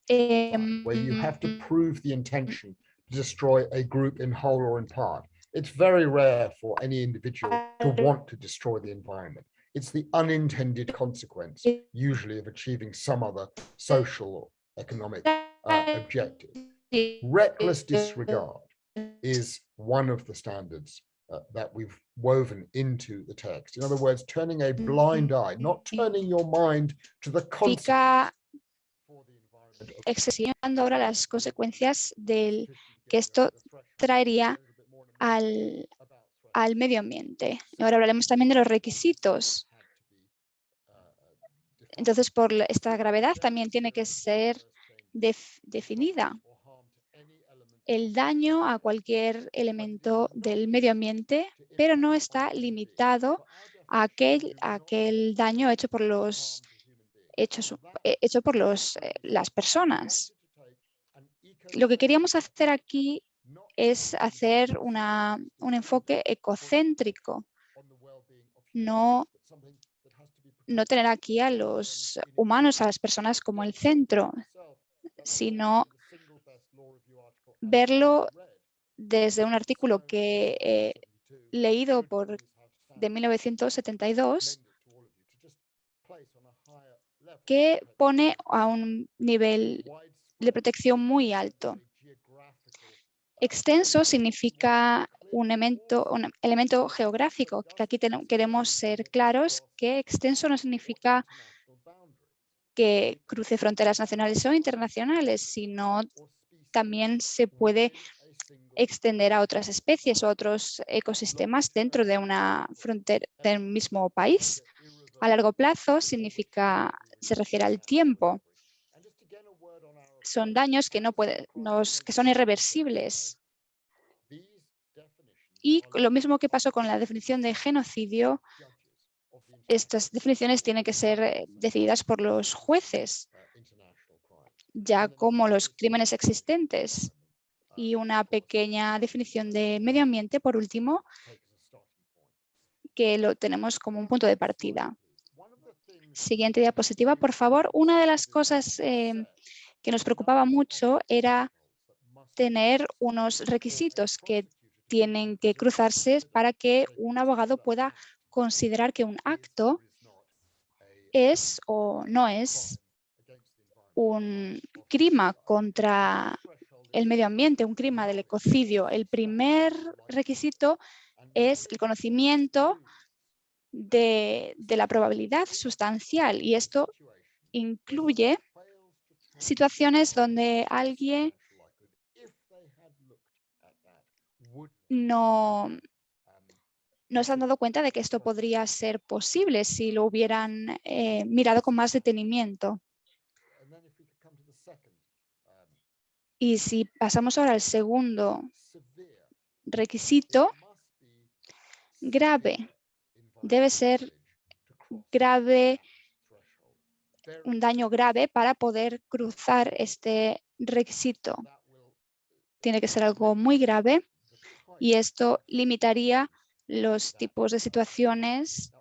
Em, where you have to prove the intention to destroy a group in whole or in part. It's very rare for any individual to want to destroy the environment. It's the unintended consequence, usually of achieving some other social or economic uh, objective. Reckless disregard is one of the standards uh, that we've woven into the text. In other words, turning a blind eye, not turning your mind to the excesivando ahora las consecuencias del que esto traería al, al medio ambiente. Ahora hablaremos también de los requisitos. Entonces, por esta gravedad también tiene que ser def- definida. El daño a cualquier elemento del medio ambiente, pero no está limitado a aquel, daño hecho por los hechos, eh, hecho por los, eh, las personas. Lo que queríamos hacer aquí es hacer una, un enfoque ecocéntrico, no, no tener aquí a los humanos, a las personas como el centro, sino verlo desde un artículo que he leído por, de 1972 que pone a un nivel de protección muy alto. Extenso significa un elemento, un elemento geográfico, que aquí queremos ser claros que extenso no significa que cruce fronteras nacionales o internacionales, sino también se puede extender a otras especies o otros ecosistemas dentro de una frontera del mismo país. A largo plazo significa, se refiere al tiempo. Son daños que, no puede, que son irreversibles. Y lo mismo que pasó con la definición de genocidio, estas definiciones tienen que ser eh, decididas por los jueces, ya como los crímenes existentes. Y una pequeña definición de medio ambiente, por último, que lo tenemos como un punto de partida. Siguiente diapositiva, por favor. Una de las cosas eh, que nos preocupaba mucho era tener unos requisitos que tienen que cruzarse para que un abogado pueda considerar que un acto es o no es un crimen contra el medio ambiente, un crimen del ecocidio. El primer requisito es el conocimiento de, la probabilidad sustancial y esto incluye situaciones donde alguien no, no se han dado cuenta de que esto podría ser posible si lo hubieran eh, mirado con más detenimiento. Y si pasamos ahora al segundo requisito, grave. Debe ser grave, un daño grave para poder cruzar este requisito. Tiene que ser algo muy grave y esto limitaría los tipos de situaciones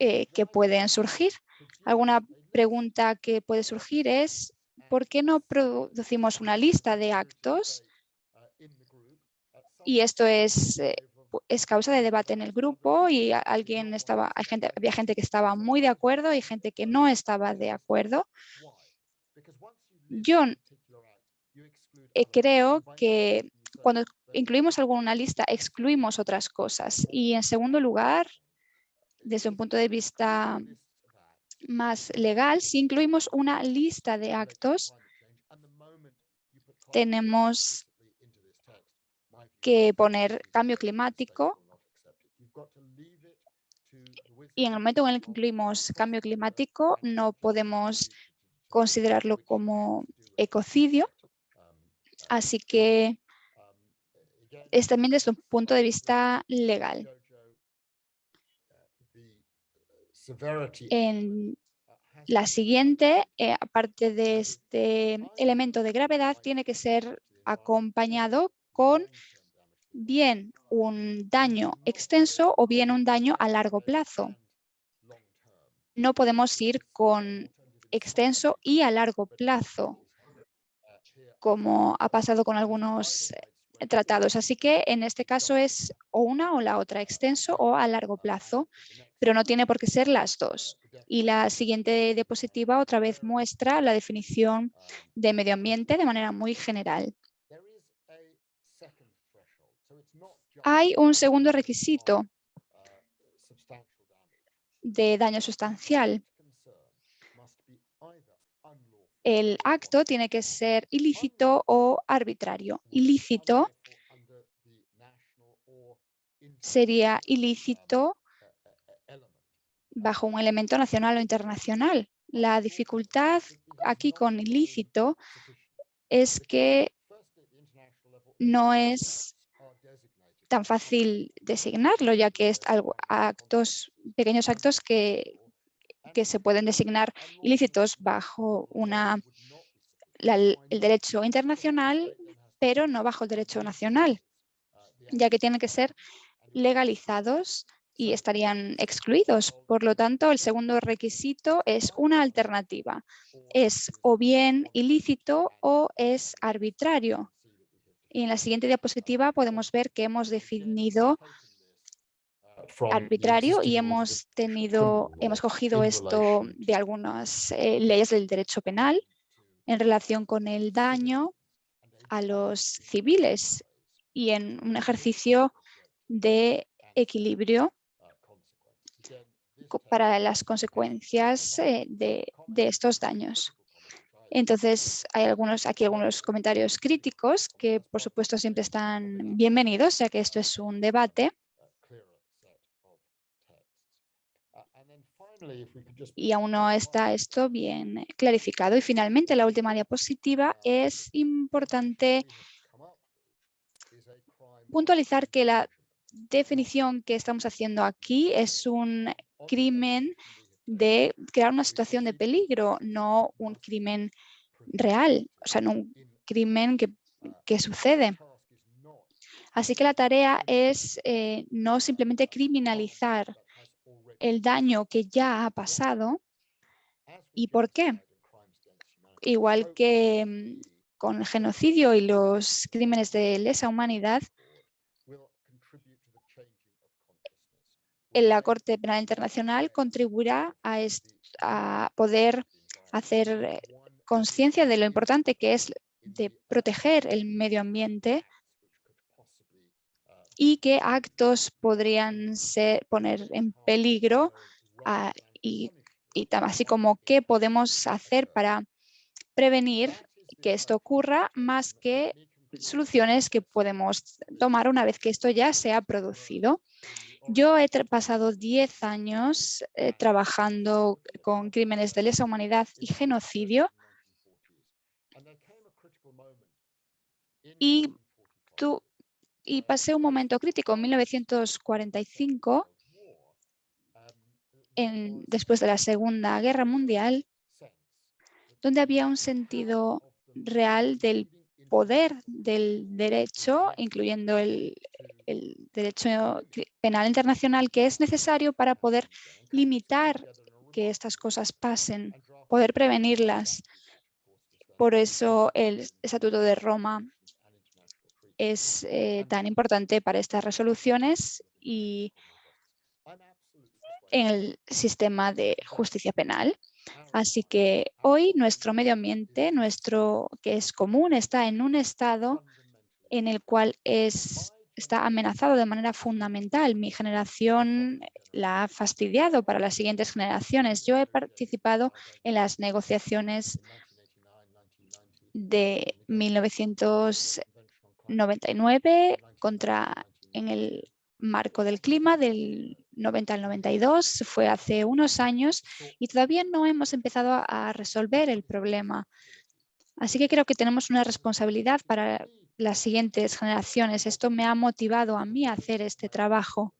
eh, que pueden surgir. Alguna pregunta que puede surgir es ¿por qué no producimos una lista de actos? Y esto es, eh, causa de debate en el grupo y alguien estaba, hay gente, había gente que estaba muy de acuerdo y gente que no estaba de acuerdo. Yo eh, creo que cuando incluimos alguna lista, excluimos otras cosas. Y en segundo lugar, desde un punto de vista más legal, si incluimos una lista de actos, tenemos que poner cambio climático y en el momento en el que incluimos cambio climático no podemos considerarlo como ecocidio. Así que es también desde un punto de vista legal. En la siguiente, eh, aparte de este elemento de gravedad, tiene que ser acompañado con bien un daño extenso o bien un daño a largo plazo. No podemos ir con extenso y a largo plazo, como ha pasado con algunos tratados. Así que en este caso es o una o la otra, extenso o a largo plazo, pero no tiene por qué ser las dos. Y la siguiente diapositiva otra vez muestra la definición de medio ambiente de manera muy general. Hay un segundo requisito de daño sustancial. El acto tiene que ser ilícito o arbitrario. Ilícito sería ilícito bajo un elemento nacional o internacional. La dificultad aquí con ilícito es que no es tan fácil designarlo, ya que es algo, actos, pequeños actos que, que se pueden designar ilícitos bajo una, el derecho internacional, pero no bajo el derecho nacional, ya que tienen que ser legalizados y estarían excluidos. Por lo tanto, el segundo requisito es una alternativa. Es o bien ilícito o es arbitrario. Y en la siguiente diapositiva podemos ver que hemos definido arbitrario y hemos tenido, hemos cogido esto de algunas eh, leyes del derecho penal en relación con el daño a los civiles y en un ejercicio de equilibrio para las consecuencias eh, de, de estos daños. Entonces, hay algunos, aquí algunos comentarios críticos que, por supuesto, siempre están bienvenidos, ya que esto es un debate. Y aún no está esto bien clarificado. Y finalmente, la última diapositiva, es importante puntualizar que la definición que estamos haciendo aquí es un crimen de crear una situación de peligro, no un crimen real, o sea, no un crimen que, sucede. Así que la tarea es eh, no simplemente criminalizar el daño que ya ha pasado. ¿Y por qué? Igual que mm, con el genocidio y los crímenes de lesa humanidad, la Corte Penal Internacional contribuirá a, poder hacer eh, conciencia de lo importante que es de proteger el medio ambiente y qué actos podrían ser, poner en peligro ah, y, y así como qué podemos hacer para prevenir que esto ocurra más que soluciones que podemos tomar una vez que esto ya se ha producido. Yo he pasado 10 años eh, trabajando con crímenes de lesa humanidad y genocidio y, y pasé un momento crítico en 1945, en, después de la Segunda Guerra Mundial, donde había un sentido real del poder del derecho, incluyendo el, derecho penal internacional, que es necesario para poder limitar que estas cosas pasen, poder prevenirlas. Por eso el Estatuto de Roma es eh, tan importante para estas resoluciones y en el sistema de justicia penal. Así que hoy nuestro medio ambiente, nuestro que es común, está en un estado en el cual es, está amenazado de manera fundamental. Mi generación la ha fastidiado para las siguientes generaciones. Yo he participado en las negociaciones de 1999 contra en el marco del clima del 90 al 92, fue hace unos años y todavía no hemos empezado a resolver el problema. Así que creo que tenemos una responsabilidad para las siguientes generaciones. Esto me ha motivado a mí a hacer este trabajo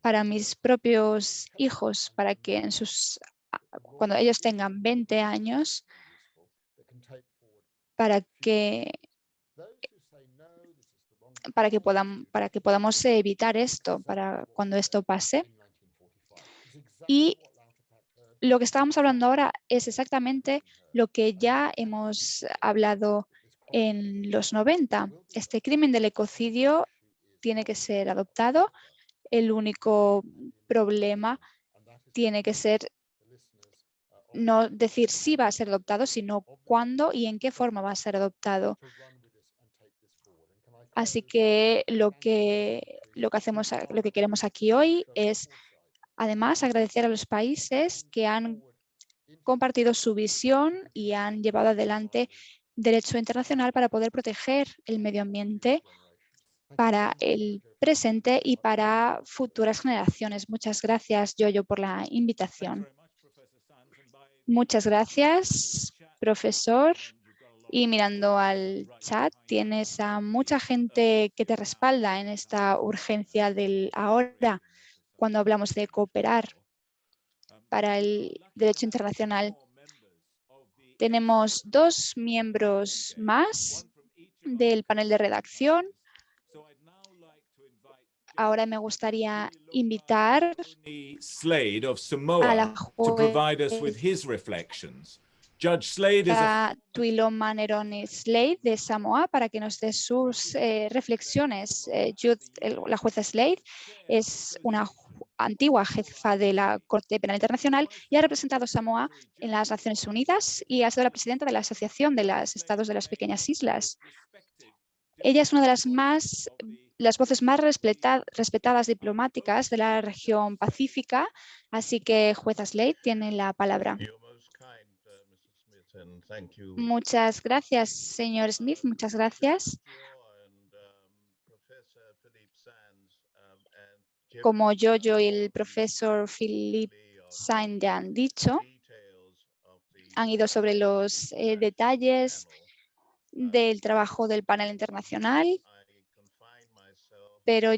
para mis propios hijos, para que en sus, cuando ellos tengan 20 años, para que para que, puedan, para que podamos evitar esto, para cuando esto pase. Y lo que estábamos hablando ahora es exactamente lo que ya hemos hablado en los 90. Este crimen del ecocidio tiene que ser adoptado. El único problema tiene que ser no decir si va a ser adoptado, sino cuándo y en qué forma va a ser adoptado. Así que lo que, lo que, hacemos, lo que queremos aquí hoy es además agradecer a los países que han compartido su visión y han llevado adelante derecho internacional para poder proteger el medio ambiente para el presente y para futuras generaciones. Muchas gracias, Yoyo, por la invitación. Muchas gracias, profesor. Y mirando al chat, tienes a mucha gente que te respalda en esta urgencia del ahora, cuando hablamos de cooperar para el derecho internacional. Tenemos dos miembros más del panel de redacción. Ahora me gustaría invitar a la juez a Tuiloma Neroni Slade de Samoa para que nos dé sus eh, reflexiones. Eh, la jueza Slade es una antigua jefa de la Corte Penal Internacional y ha representado Samoa en las Naciones Unidas y ha sido la presidenta de la Asociación de los Estados de las Pequeñas Islas. Ella es una de las más las voces más respetadas diplomáticas de la región pacífica, así que jueza Slade tiene la palabra. Muchas gracias, señor Smith. Muchas gracias. Como yo, yo y el profesor Philip Sainz han dicho, han ido sobre los eh, detalles del trabajo del panel internacional, pero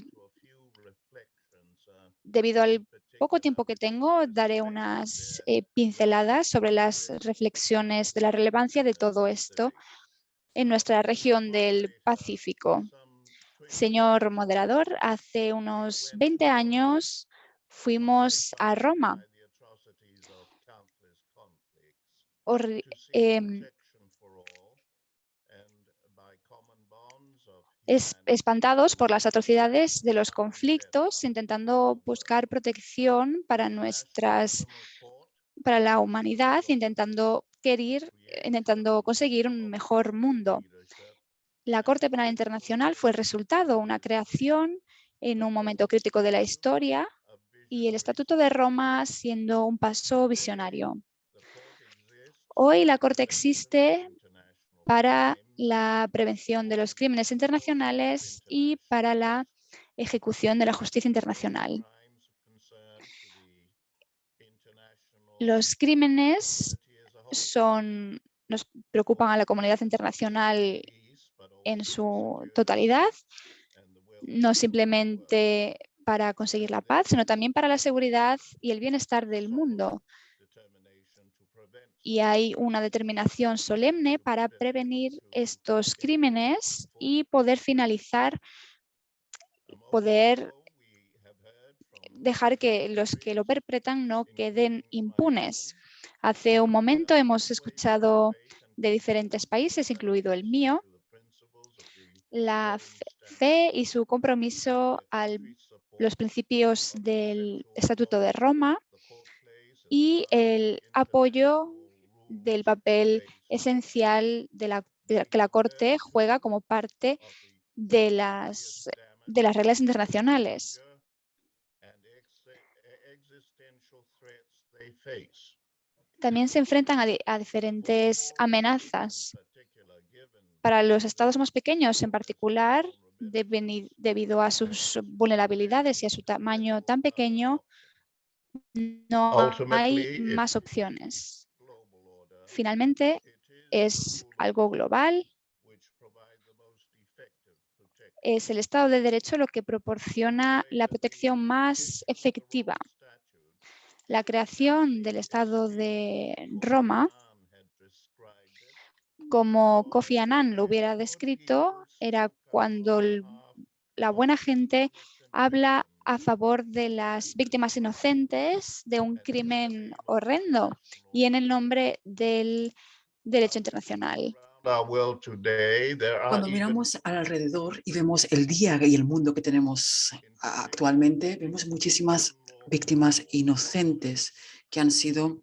debido al poco tiempo que tengo, daré unas eh, pinceladas sobre las reflexiones de la relevancia de todo esto en nuestra región del Pacífico. Señor moderador, hace unos 20 años fuimos a Roma espantados por las atrocidades de los conflictos, intentando buscar protección para nuestras para la humanidad, intentando querer, intentando conseguir un mejor mundo. La Corte Penal Internacional fue el resultado, una creación en un momento crítico de la historia y el Estatuto de Roma siendo un paso visionario. Hoy la Corte existe para la prevención de los crímenes internacionales y para la ejecución de la justicia internacional. Los crímenes son, nos preocupan a la comunidad internacional en su totalidad, no simplemente para conseguir la paz, sino también para la seguridad y el bienestar del mundo y hay una determinación solemne para prevenir estos crímenes y poder finalizar, poder dejar que los que lo perpetran no queden impunes. Hace un momento hemos escuchado de diferentes países, incluido el mío, la fe y su compromiso a los principios del Estatuto de Roma y el apoyo del papel esencial de la, que la Corte juega como parte de las, de las reglas internacionales. También se enfrentan a, diferentes amenazas. Para los estados más pequeños en particular, debido a sus vulnerabilidades y a su tamaño tan pequeño, no hay más opciones. Finalmente, es algo global. Es el Estado de Derecho lo que proporciona la protección más efectiva. La creación del Estado de Roma, como Kofi Annan lo hubiera descrito, era cuando la buena gente habla a favor de las víctimas inocentes de un crimen horrendo y en el nombre del derecho internacional. Cuando miramos alrededor y vemos el día y el mundo que tenemos actualmente, vemos muchísimas víctimas inocentes que han sido,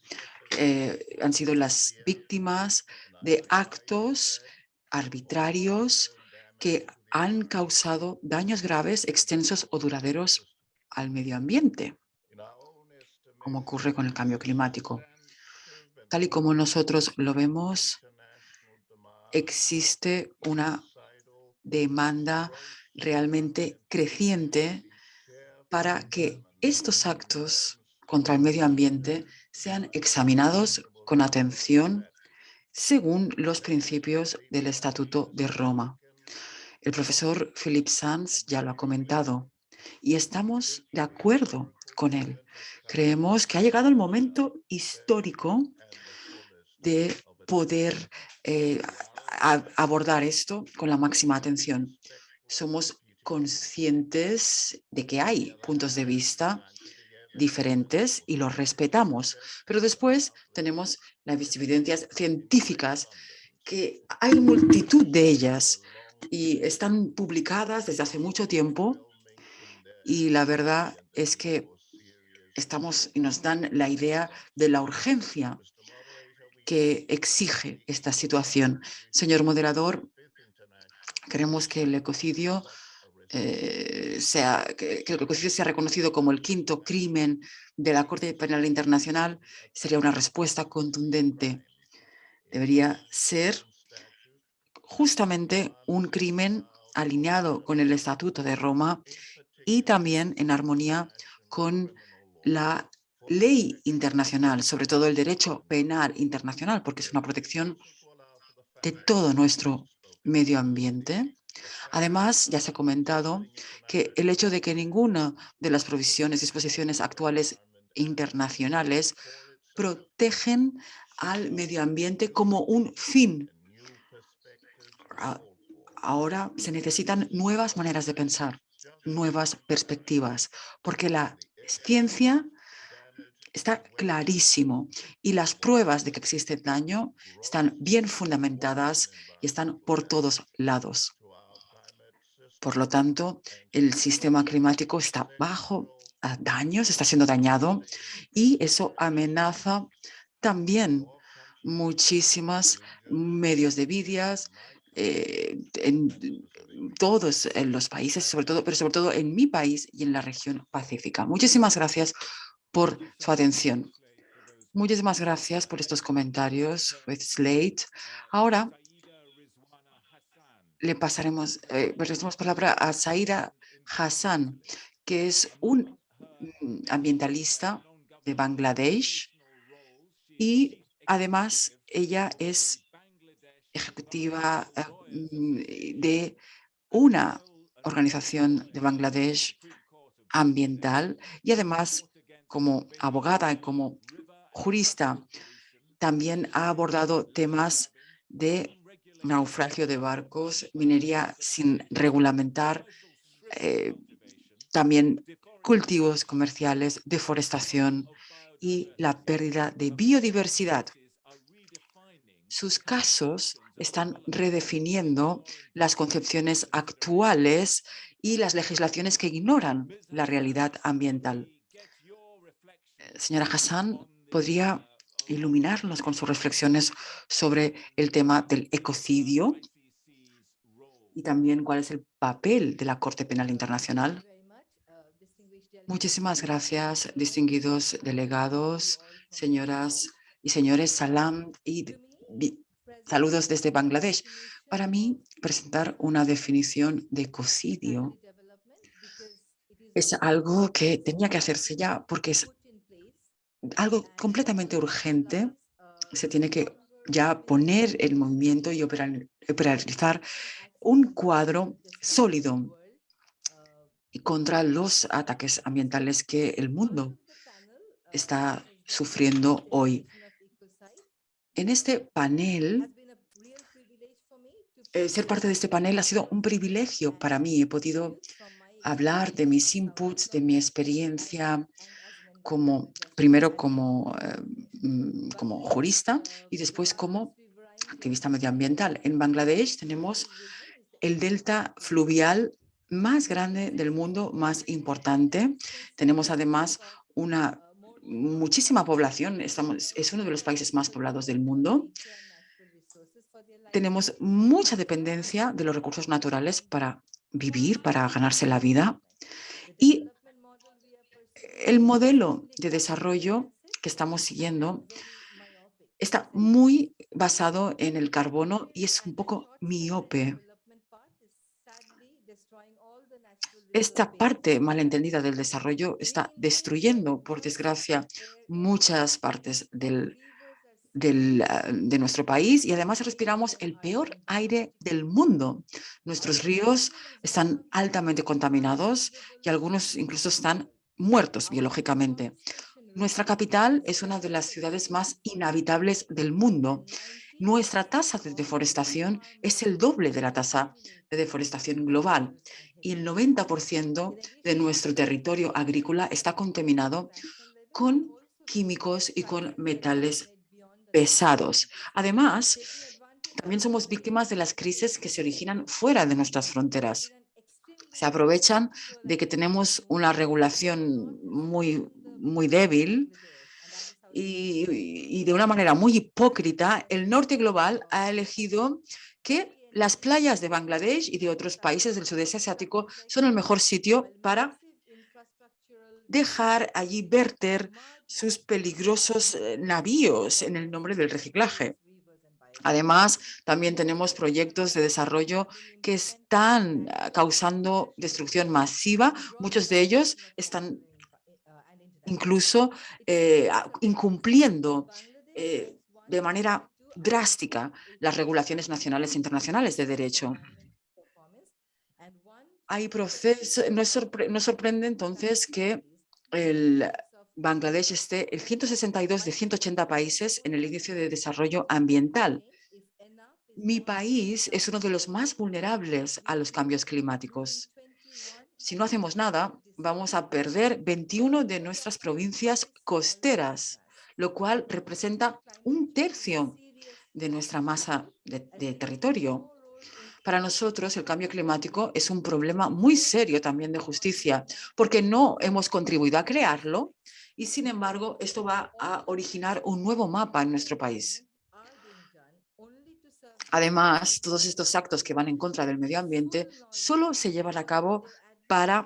eh, han sido las víctimas de actos arbitrarios que han causado daños graves, extensos o duraderos al medio ambiente, como ocurre con el cambio climático. Tal y como nosotros lo vemos, existe una demanda realmente creciente para que estos actos contra el medio ambiente sean examinados con atención según los principios del Estatuto de Roma. El profesor Philip Sanz ya lo ha comentado y estamos de acuerdo con él. Creemos que ha llegado el momento histórico de poder eh, abordar esto con la máxima atención. Somos conscientes de que hay puntos de vista diferentes y los respetamos, pero después tenemos las evidencias científicas que hay multitud de ellas y están publicadas desde hace mucho tiempo y la verdad es que estamos y nos dan la idea de la urgencia que exige esta situación. Señor moderador, queremos que el ecocidio eh, sea, que, que, el ecocidio sea reconocido como el quinto crimen de la Corte Penal Internacional sería una respuesta contundente. Debería ser justamente un crimen alineado con el Estatuto de Roma y también en armonía con la ley internacional, sobre todo el derecho penal internacional, porque es una protección de todo nuestro medio ambiente. Además, ya se ha comentado que el hecho de que ninguna de las provisiones, disposiciones actuales internacionales protegen al medio ambiente como un fin. Ahora se necesitan nuevas maneras de pensar nuevas perspectivas, porque la ciencia está clarísimo y las pruebas de que existe daño están bien fundamentadas y están por todos lados. Por lo tanto, el sistema climático está bajo daños, está siendo dañado y eso amenaza también muchísimas medios de vidas, eh, en todos los países, sobre todo, pero sobre todo en mi país y en la región pacífica. Muchísimas gracias por su atención. Muchísimas gracias por estos comentarios, with Slate. Ahora le pasaremos, eh, palabra a Saira Hassan, que es un mm, ambientalista de Bangladesh y además ella es ejecutiva eh, mm, de una organización de Bangladesh ambiental y además como abogada y como jurista también ha abordado temas de naufragio de barcos, minería sin regulamentar, eh, también cultivos comerciales, deforestación y la pérdida de biodiversidad. sus casos están redefiniendo las concepciones actuales y las legislaciones que ignoran la realidad ambiental. Eh, señora Hassan, ¿podría iluminarnos con sus reflexiones sobre el tema del ecocidio y también cuál es el papel de la Corte Penal Internacional? Muchísimas gracias, distinguidos delegados, señoras y señores, salam y saludos desde Bangladesh. Para mí, presentar una definición de ecocidio es algo que tenía que hacerse ya porque es algo completamente urgente. Se tiene que ya poner el movimiento y operarizar un cuadro sólido contra los ataques ambientales que el mundo está sufriendo hoy. En este panel, eh, ser parte de este panel ha sido un privilegio para mí. He podido hablar de mis inputs, de mi experiencia, como, primero como, eh, mm, como jurista y después como activista medioambiental. En Bangladesh tenemos el delta fluvial más grande del mundo, más importante. Tenemos además una muchísima población, estamos, es uno de los países más poblados del mundo. Tenemos mucha dependencia de los recursos naturales para vivir, para ganarse la vida. Y el modelo de desarrollo que estamos siguiendo está muy basado en el carbono y es un poco miope. Esta parte malentendida del desarrollo está destruyendo, por desgracia, muchas partes del, ah, de nuestro país y además respiramos el peor aire del mundo. Nuestros ríos están altamente contaminados y algunos incluso están muertos biológicamente. Nuestra capital es una de las ciudades más inhabitables del mundo. Nuestra tasa de deforestación es el doble de la tasa de deforestación global y el 90% de nuestro territorio agrícola está contaminado con químicos y con metales pesados. Además, también somos víctimas de las crisis que se originan fuera de nuestras fronteras se aprovechan de que tenemos una regulación muy, muy débil y, de una manera muy hipócrita, el norte global ha elegido que las playas de Bangladesh y de otros países del sudeste asiático son el mejor sitio para dejar allí verter sus peligrosos eh, navíos en el nombre del reciclaje. Además, también tenemos proyectos de desarrollo que están ah, causando destrucción masiva. Muchos de ellos están incluso eh, incumpliendo eh, de manera drástica las regulaciones nacionales e internacionales de derecho. Hay proceso, no, no sorprende entonces que el Bangladesh esté el 162 de 180 países en el índice de desarrollo ambiental. Mi país es uno de los más vulnerables a los cambios climáticos. Si no hacemos nada, vamos a perder 21 de nuestras provincias costeras, lo cual representa un tercio de nuestra masa de, territorio. Para nosotros el cambio climático es un problema muy serio también de justicia, porque no hemos contribuido a crearlo y sin embargo esto va a originar un nuevo mapa en nuestro país. Además, todos estos actos que van en contra del medio ambiente solo se llevan a cabo para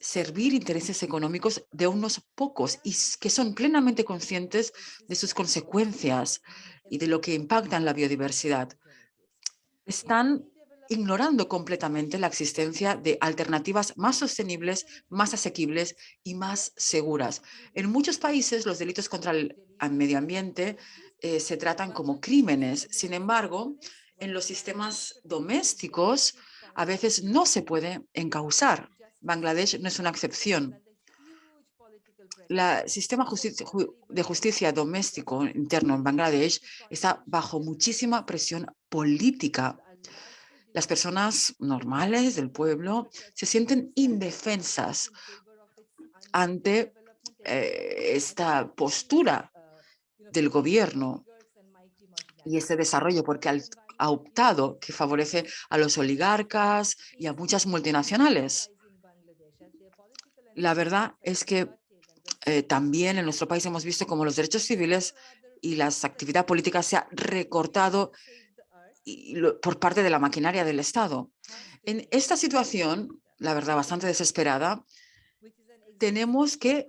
servir intereses económicos de unos pocos y que son plenamente conscientes de sus consecuencias y de lo que impactan la biodiversidad. Están ignorando completamente la existencia de alternativas más sostenibles, más asequibles y más seguras. En muchos países los delitos contra el medio ambiente eh, se tratan como crímenes. Sin embargo, en los sistemas domésticos a veces no se puede encausar. Bangladesh no es una excepción. El sistema de justicia doméstico interno en Bangladesh está bajo muchísima presión política las personas normales del pueblo se sienten indefensas ante eh, esta postura del gobierno. y este desarrollo, porque ha optado que favorece a los oligarcas y a muchas multinacionales. La verdad es que eh, también en nuestro país hemos visto como los derechos civiles y la actividad política se ha recortado por parte de la maquinaria del Estado. En esta situación, la verdad, bastante desesperada, tenemos que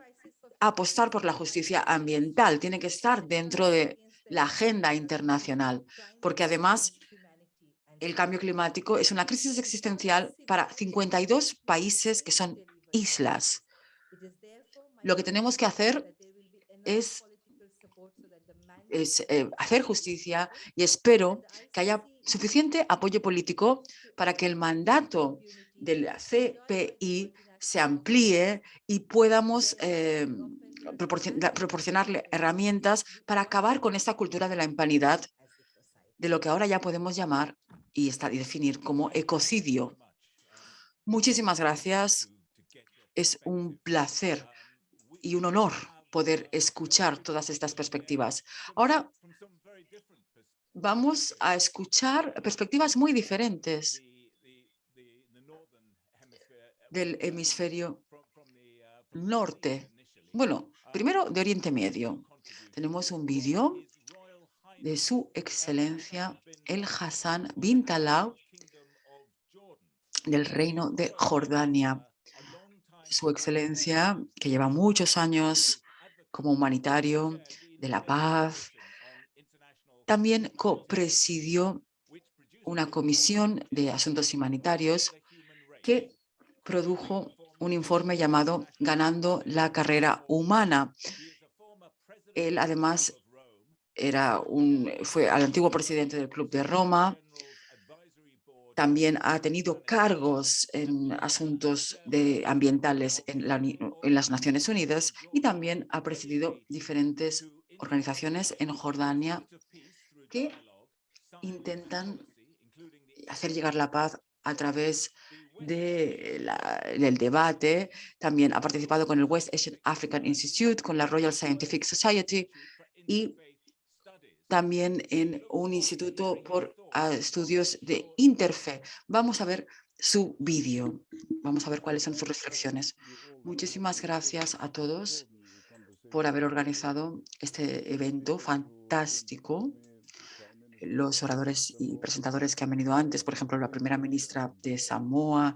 apostar por la justicia ambiental. Tiene que estar dentro de la agenda internacional, porque además el cambio climático es una crisis existencial para 52 países que son islas. Lo que tenemos que hacer es, eh, hacer justicia y espero que haya suficiente apoyo político para que el mandato del CPI se amplíe y podamos eh, proporcionarle herramientas para acabar con esta cultura de la impunidad, de lo que ahora ya podemos llamar y, y definir como ecocidio. Muchísimas gracias. Es un placer y un honor poder escuchar todas estas perspectivas. Ahora vamos a escuchar perspectivas muy diferentes del hemisferio norte. Bueno, primero de Oriente Medio. Tenemos un vídeo de su excelencia el Hassan bin Talal del reino de Jordania. Su excelencia, que lleva muchos años como humanitario de la paz, también copresidió una comisión de asuntos humanitarios que produjo un informe llamado Ganando la carrera humana. Él además era un, fue al antiguo presidente del Club de Roma, también ha tenido cargos en asuntos de ambientales en, en, las Naciones Unidas y también ha presidido diferentes organizaciones en Jordania que intentan hacer llegar la paz a través de del debate. También ha participado con el West Asian African Institute, con la Royal Scientific Society y también en un instituto por estudios de interfe. Vamos a ver su vídeo. Vamos a ver cuáles son sus reflexiones. Muchísimas gracias a todos por haber organizado este evento fantástico. Los oradores y presentadores que han venido antes, por ejemplo, la primera ministra de Samoa,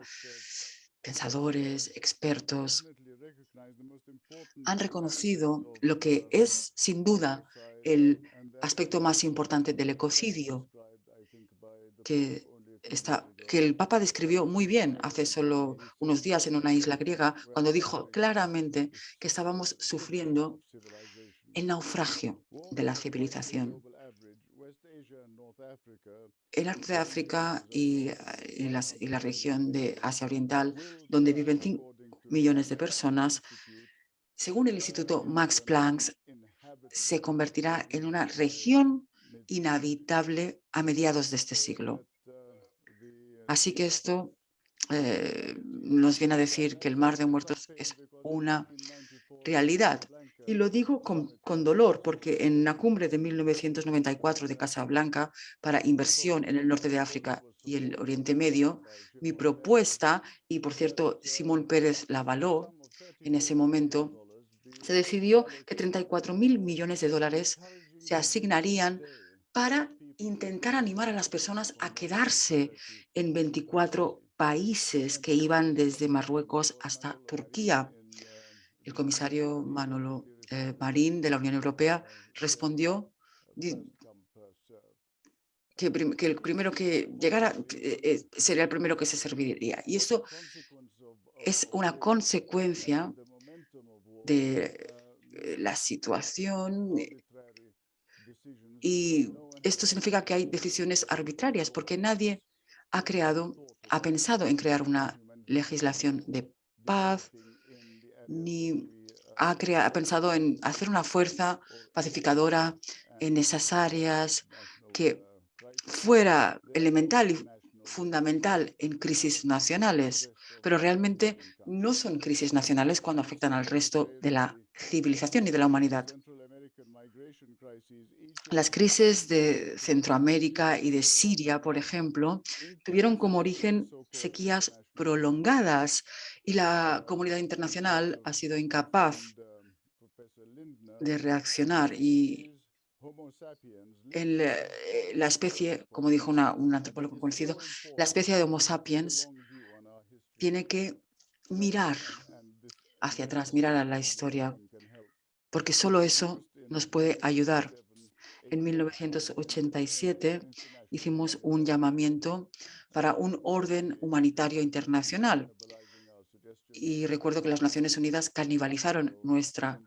pensadores, expertos, han reconocido lo que es sin duda el aspecto más importante del ecocidio, que, está, que el Papa describió muy bien hace solo unos días en una isla griega, cuando dijo claramente que estábamos sufriendo el naufragio de la civilización. El norte de África y, y, y la región de Asia Oriental, donde viven 5 millones de personas, según el Instituto Max Planck, se convertirá en una región inhabitable a mediados de este siglo. Así que esto eh, nos viene a decir que el mar de muertos es una realidad. Y lo digo con, con, dolor porque en la cumbre de 1994 de Casablanca para inversión en el norte de África y el Oriente Medio, mi propuesta, y por cierto Simón Pérez la avaló en ese momento, se decidió que 34 mil millones de dólares se asignarían para intentar animar a las personas a quedarse en 24 países que iban desde Marruecos hasta Turquía. El comisario Manolo eh, Marín de la Unión Europea respondió que, el primero que llegara eh, eh, sería el primero que se serviría. Y eso es una consecuencia de la situación y esto significa que hay decisiones arbitrarias porque nadie ha creado, ha pensado en crear una legislación de paz ni ha, pensado en hacer una fuerza pacificadora en esas áreas que fuera elemental y fundamental en crisis nacionales, pero realmente no son crisis nacionales cuando afectan al resto de la civilización y de la humanidad. Las crisis de Centroamérica y de Siria, por ejemplo, tuvieron como origen sequías prolongadas y la comunidad internacional ha sido incapaz de reaccionar y eh, la especie, como dijo un antropólogo conocido, la especie de Homo sapiens tiene que mirar hacia atrás, mirar a la historia, porque solo eso nos puede ayudar. En 1987 hicimos un llamamiento para un orden humanitario internacional y recuerdo que las Naciones Unidas canibalizaron nuestra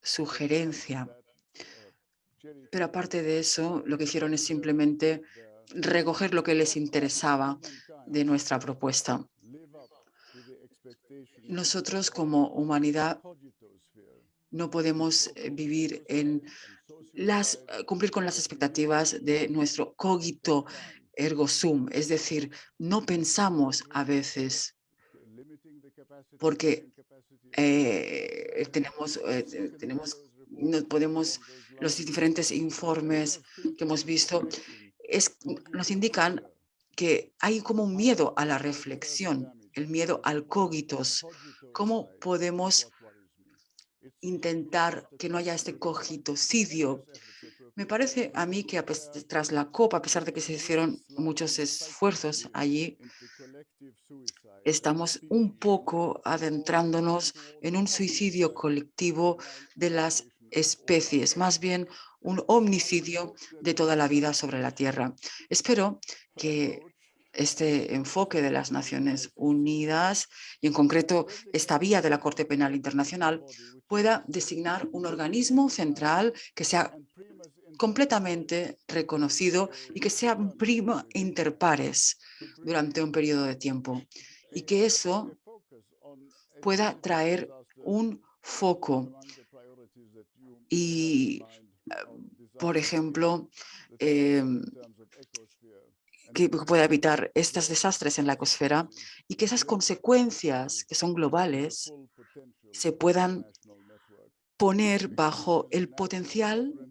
sugerencia. Pero aparte de eso, lo que hicieron es simplemente recoger lo que les interesaba de nuestra propuesta. Nosotros como humanidad no podemos eh, vivir en las, eh, cumplir con las expectativas de nuestro cogito ergo sum, es decir, no pensamos a veces porque eh, tenemos, tenemos, no podemos, los diferentes informes que hemos visto. es, nos indican que hay como un miedo a la reflexión, el miedo al cogitos. ¿Cómo podemos intentar que no haya este cogitocidio. Me parece a mí que tras la COP, a pesar de que se hicieron muchos esfuerzos allí, estamos un poco adentrándonos en un suicidio colectivo de las especies, más bien un omnicidio de toda la vida sobre la Tierra. Espero que este enfoque de las Naciones Unidas y en concreto esta vía de la Corte Penal Internacional pueda designar un organismo central que sea completamente reconocido y que sea primo inter pares durante un periodo de tiempo y que eso pueda traer un foco. Y, por ejemplo, em, que pueda evitar estos desastres en la ecosfera y que esas consecuencias que son globales se puedan poner bajo el potencial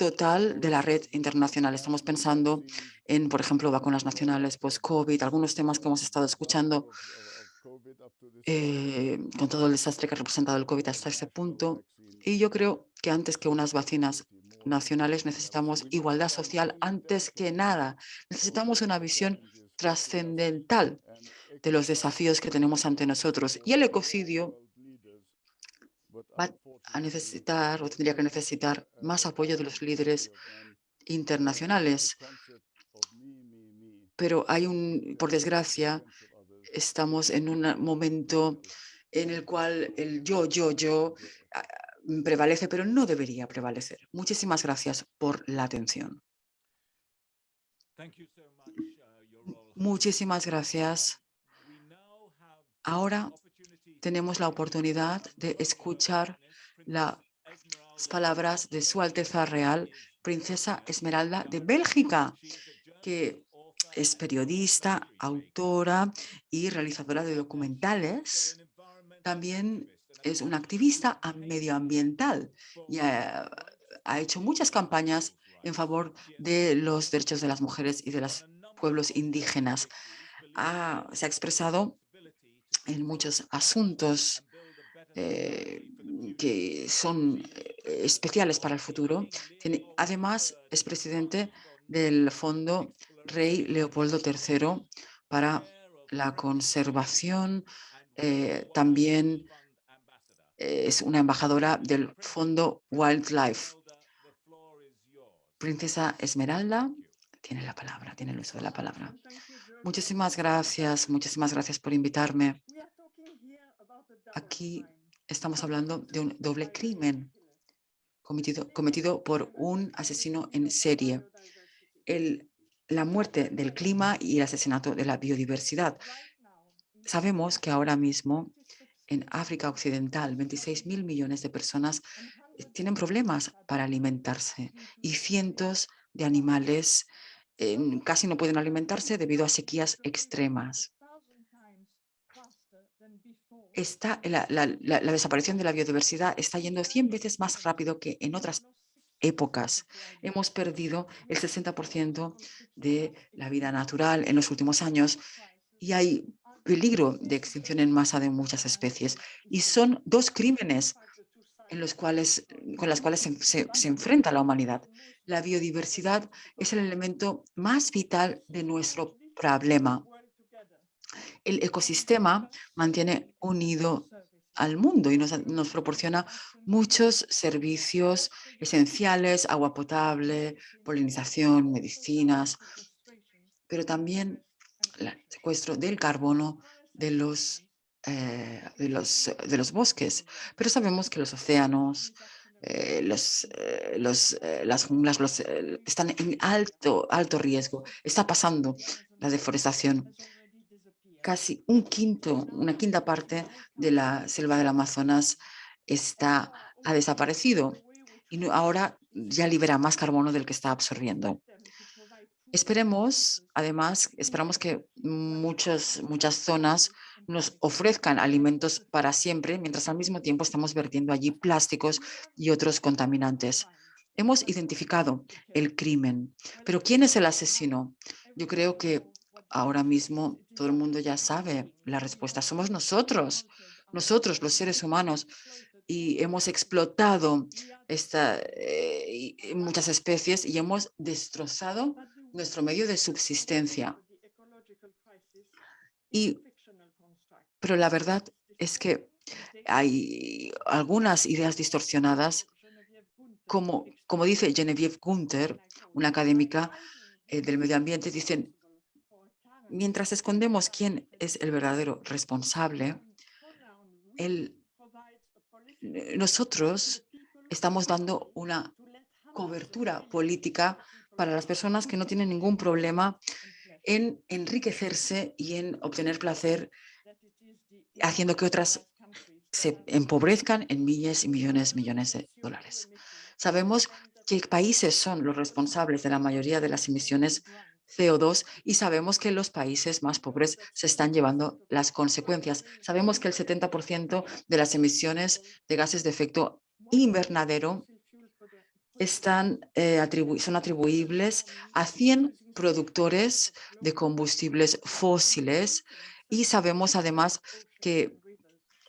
total de la red internacional. Estamos pensando en, por ejemplo, vacunas nacionales post-COVID, algunos temas que hemos estado escuchando eh, con todo el desastre que ha representado el COVID hasta ese punto. Y yo creo que antes que unas vacinas nacionales necesitamos igualdad social antes que nada. Necesitamos una visión trascendental de los desafíos que tenemos ante nosotros. Y el ecocidio va a necesitar o tendría que necesitar más apoyo de los líderes internacionales. Pero hay un, por desgracia, estamos en un momento en el cual el yo, yo, yo prevalece, pero no debería prevalecer. Muchísimas gracias por la atención. Uh, Muchísimas gracias. Ahora tenemos la oportunidad de escuchar las palabras de Su Alteza Real, Princesa Esmeralda de Bélgica, que es periodista, autora y realizadora de documentales. También es una activista medioambiental y ha, hecho muchas campañas en favor de los derechos de las mujeres y de los pueblos indígenas. se ha expresado en muchos asuntos eh, que son eh, especiales para el futuro. además, es presidente del Fondo Rey Leopoldo III para la conservación, eh, también es una embajadora del Fondo Wildlife. Princesa Esmeralda tiene la palabra, tiene el uso de la palabra. Muchísimas gracias, muchísimas gracias por invitarme. Aquí estamos hablando de un doble crimen cometido, cometido por un asesino en serie. El, la muerte del clima y el asesinato de la biodiversidad. Sabemos que ahora mismo en África Occidental, 26 mil millones de personas eh, tienen problemas para alimentarse y cientos de animales casi no pueden alimentarse debido a sequías extremas. está, la, la- desaparición de la biodiversidad está yendo 100 veces más rápido que en otras épocas. Hemos perdido el 60% de la vida natural en los últimos años y hay peligro de extinción en masa de muchas especies. Y son dos crímenes en los cuales, con las cuales se, se- enfrenta la humanidad. La biodiversidad es el elemento más vital de nuestro problema. El ecosistema mantiene unido al mundo y nos, nos proporciona muchos servicios esenciales, agua potable, polinización, medicinas, pero también el secuestro del carbono de los, eh, de los, de los bosques. Pero sabemos que los océanos, eh, los, eh, los, eh, las junglas los, eh, están en alto, alto riesgo. Está pasando la deforestación. Casi un quinto, una quinta parte de la selva del Amazonas está, ha desaparecido y ahora ya libera más carbono del que está absorbiendo. Esperemos, además, esperamos que muchas, muchas zonas nos ofrezcan alimentos para siempre, mientras al mismo tiempo estamos vertiendo allí plásticos y otros contaminantes. Hemos identificado el crimen, pero ¿quién es el asesino? Yo creo que ahora mismo todo el mundo ya sabe la respuesta. Somos nosotros, nosotros los seres humanos, y hemos explotado esta, eh, muchas especies y hemos destrozado nuestro medio de subsistencia. Y, pero la verdad es que hay algunas ideas distorsionadas, como, como dice Genevieve Gunther, una académica eh, del medio ambiente, dicen, mientras escondemos quién es el verdadero responsable, nosotros estamos dando una cobertura política para las personas que no tienen ningún problema en enriquecerse y en obtener placer, haciendo que otras se empobrezcan en miles y millones, millones de dólares. Sabemos qué países son los responsables de la mayoría de las emisiones CO2 y sabemos que los países más pobres se están llevando las consecuencias. Sabemos que el 70% de las emisiones de gases de efecto invernadero están, eh, son atribuibles a 100 productores de combustibles fósiles y sabemos además que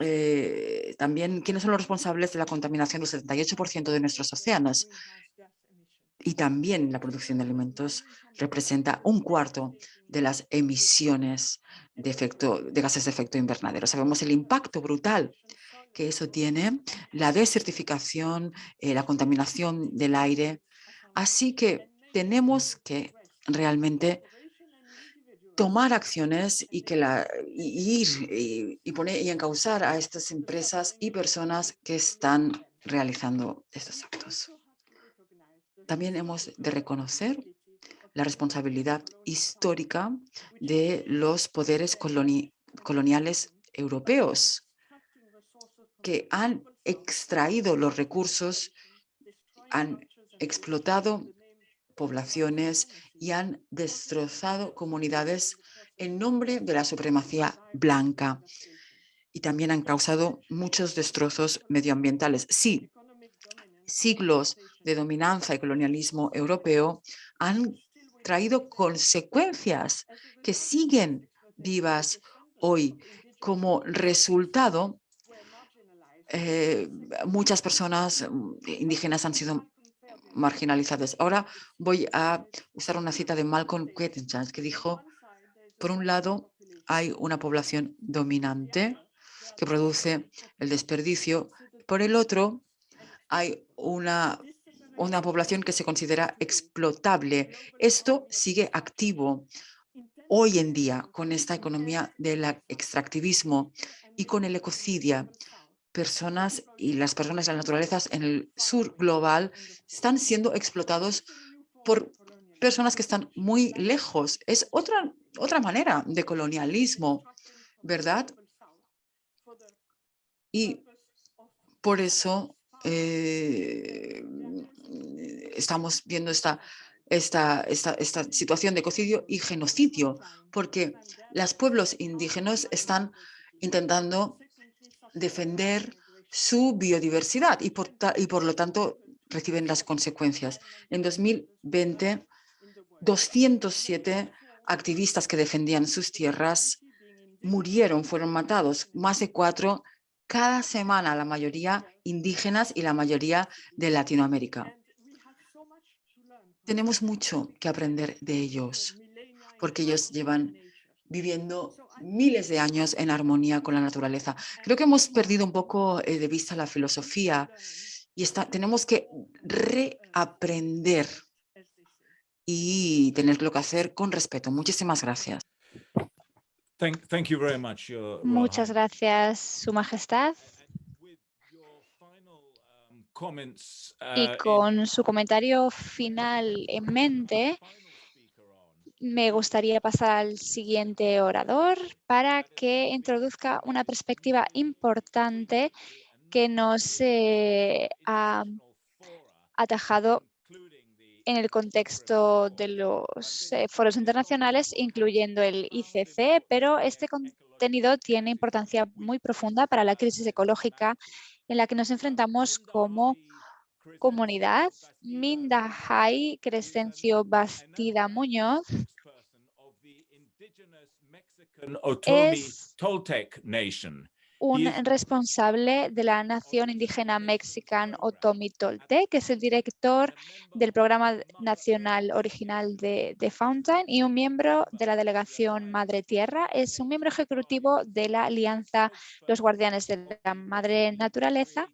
eh, también quiénes son los responsables de la contaminación del 78% de nuestros océanos. Y también la producción de alimentos representa un cuarto de las emisiones de, efecto, de gases de efecto invernadero. Sabemos el impacto brutal que eso tiene, la desertificación, eh, la contaminación del aire. Así que tenemos que realmente tomar acciones y, que ir y, poner y encauzar a estas empresas y personas que están realizando estos actos. También hemos de reconocer la responsabilidad histórica de los poderes coloni- coloniales europeos que han extraído los recursos, han explotado poblaciones y han destrozado comunidades en nombre de la supremacía blanca y también han causado muchos destrozos medioambientales. Sí, siglos de dominancia y colonialismo europeo han traído consecuencias que siguen vivas hoy. Como resultado, eh, muchas personas mm, indígenas han sido marginalizadas. Ahora voy a usar una cita de Malcolm Quettenchans que dijo, por un lado, hay una población dominante que produce el desperdicio. Por el otro, hay una, una población que se considera explotable. Esto sigue activo hoy en día con esta economía del extractivismo y con el ecocidio. Personas y las personas de las naturalezas en el sur global están siendo explotados por personas que están muy lejos. Es otra, otra manera de colonialismo, ¿verdad? Y por eso eh, estamos viendo esta, esta, esta, esta situación de ecocidio y genocidio, porque los pueblos indígenas están intentando defender su biodiversidad y por, y por lo tanto reciben las consecuencias. En 2020, 207 activistas que defendían sus tierras murieron, fueron matados, más de cuatro cada semana, la mayoría indígenas y la mayoría de Latinoamérica. Tenemos mucho que aprender de ellos, porque ellos llevan viviendo miles de años en armonía con la naturaleza. Creo que hemos perdido un poco eh, de vista la filosofía y está, tenemos que reaprender y tenerlo que hacer con respeto. Muchísimas gracias. Muchas gracias, Su Majestad. Y uh, con su comentario final en mente, me gustaría pasar al siguiente orador para que introduzca una perspectiva importante que nos eh, ha atajado en el contexto de los eh, foros internacionales, incluyendo el ICC, pero este contenido tiene importancia muy profunda para la crisis ecológica en la que nos enfrentamos como comunidad. Minda Hai Crescencio Bastida Muñoz es un responsable de la nación indígena Mexican Otomi Tolte, que es el director del programa nacional original de, Fountain y un miembro de la delegación Madre Tierra. Es un miembro ejecutivo de la alianza Los Guardianes de la Madre Naturaleza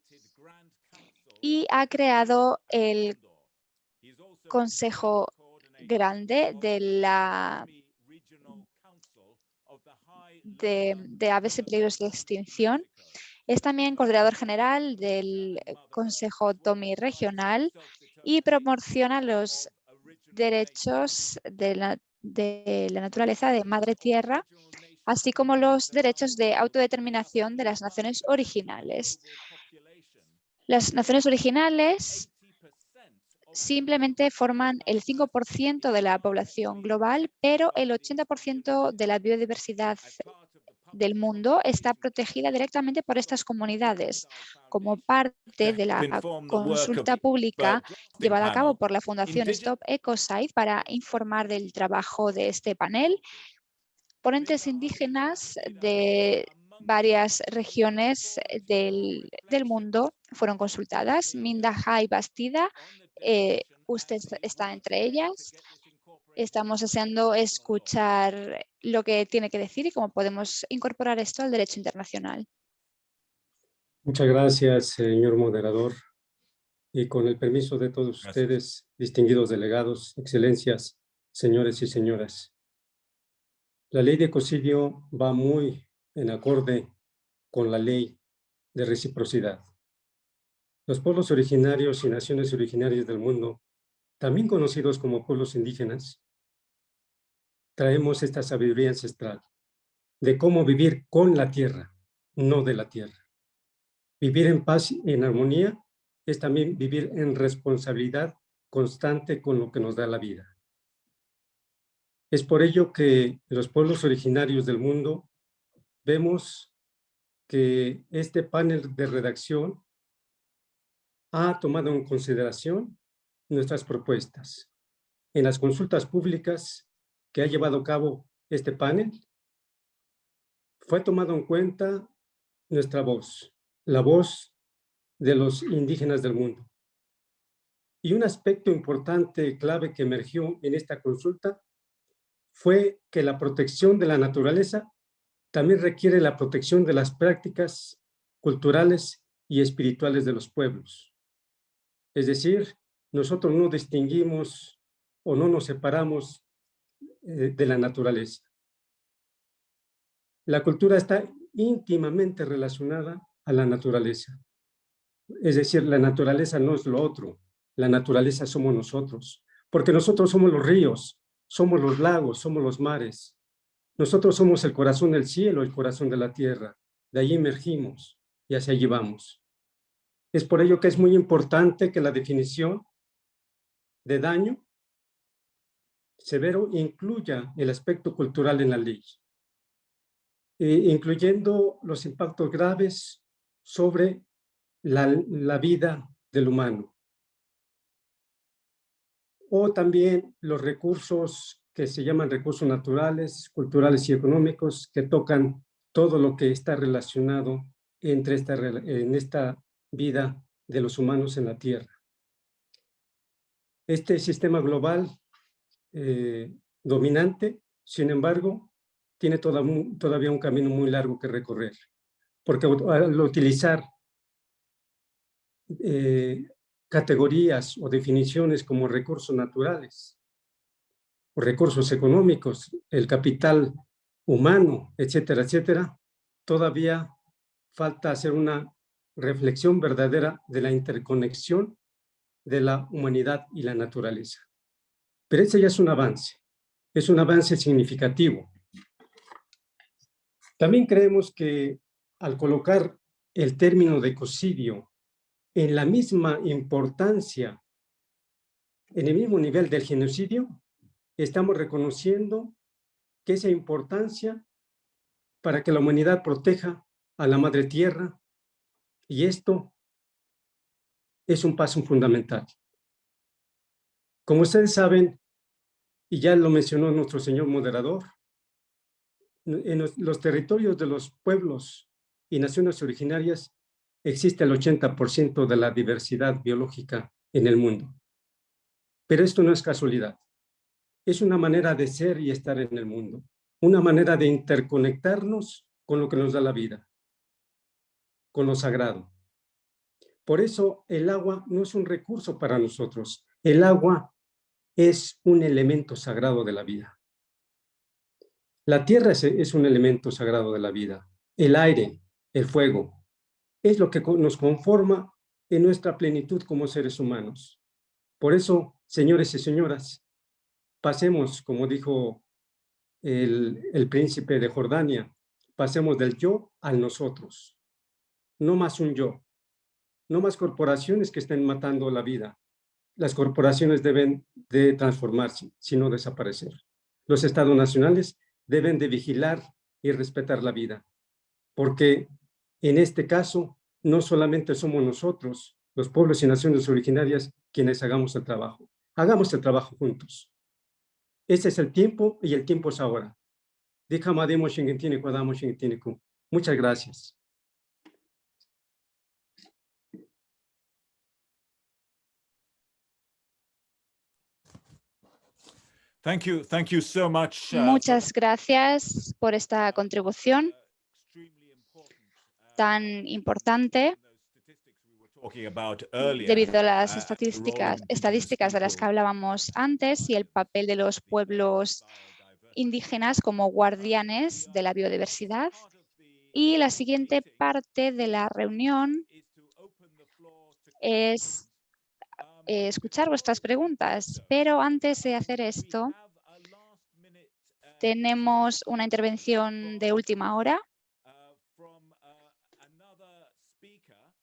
y ha creado el Consejo Grande de la de, aves en peligro de extinción. Es también coordinador general del Consejo TOMI regional y promociona los derechos de la, de la naturaleza de madre tierra, así como los derechos de autodeterminación de las naciones originales. Las naciones originales simplemente forman el 5% de la población global, pero el 80% de la biodiversidad del mundo está protegida directamente por estas comunidades. Como parte de la consulta pública llevada a cabo por la Fundación Stop Ecocide para informar del trabajo de este panel, ponentes indígenas de varias regiones del, mundo fueron consultadas. Minda Hai Bastida eh, usted está entre ellas. Estamos deseando escuchar lo que tiene que decir y cómo podemos incorporar esto al derecho internacional. Muchas gracias, señor moderador. Y con el permiso de todos ustedes, distinguidos delegados, excelencias, señores y señoras. La ley de ecocidio va muy en acorde con la ley de reciprocidad. Los pueblos originarios y naciones originarias del mundo, también conocidos como pueblos indígenas, traemos esta sabiduría ancestral de cómo vivir con la tierra, no de la tierra. Vivir en paz y en armonía es también vivir en responsabilidad constante con lo que nos da la vida. Es por ello que los pueblos originarios del mundo vemos que este panel de redacción ha tomado en consideración nuestras propuestas. En las consultas públicas que ha llevado a cabo este panel, fue tomado en cuenta nuestra voz, la voz de los indígenas del mundo. Y un aspecto importante, clave que emergió en esta consulta fue que la protección de la naturaleza también requiere la protección de las prácticas culturales y espirituales de los pueblos. Es decir, nosotros no distinguimos o no nos separamos eh, de la naturaleza. La cultura está íntimamente relacionada a la naturaleza. Es decir, la naturaleza no es lo otro, la naturaleza somos nosotros, porque nosotros somos los ríos, somos los lagos, somos los mares. Nosotros somos el corazón del cielo, el corazón de la tierra. De ahí emergimos y hacia allí vamos. Es por ello que es muy importante que la definición de daño severo incluya el aspecto cultural en la ley, eh, incluyendo los impactos graves sobre la, la vida del humano. O también los recursos que se llaman recursos naturales, culturales y económicos que tocan todo lo que está relacionado entre esta, en esta vida de los humanos en la Tierra. Este sistema global eh, dominante, sin embargo, tiene todavía un camino muy largo que recorrer, porque al utilizar eh, categorías o definiciones como recursos naturales, recursos económicos, el capital humano, etcétera, etcétera, todavía falta hacer una reflexión verdadera de la interconexión de la humanidad y la naturaleza. Pero ese ya es un avance, es un avance significativo. También creemos que al colocar el término de ecocidio en la misma importancia, en el mismo nivel del genocidio, estamos reconociendo que esa importancia para que la humanidad proteja a la madre tierra y esto es un paso fundamental. Como ustedes saben, y ya lo mencionó nuestro señor moderador, en los territorios de los pueblos y naciones originarias existe el 80% de la diversidad biológica en el mundo. Pero esto no es casualidad. Es una manera de ser y estar en el mundo. Una manera de interconectarnos con lo que nos da la vida con lo sagrado. Por eso el agua no es un recurso para nosotros. El agua es un elemento sagrado de la vida. La tierra es, un elemento sagrado de la vida. El aire, el fuego, es lo que nos conforma en nuestra plenitud como seres humanos. Por eso, señores y señoras, pasemos, como dijo el, príncipe de Jordania, pasemos del yo al nosotros no más un yo, no más corporaciones que estén matando la vida. Las corporaciones deben de transformarse, sino desaparecer. Los estados nacionales deben de vigilar y respetar la vida, porque en este caso no solamente somos nosotros, los pueblos y naciones originarias, quienes hagamos el trabajo. Hagamos el trabajo juntos. Ese es el tiempo y el tiempo es ahora. Muchas gracias. Thank you, thank you so much, uh, Muchas gracias por esta contribución tan importante debido a las uh, estadísticas, estadísticas de las que hablábamos antes y el papel de los pueblos indígenas como guardianes de la biodiversidad. Y la siguiente parte de la reunión es eh, escuchar vuestras preguntas, pero antes de hacer esto, tenemos una intervención de última hora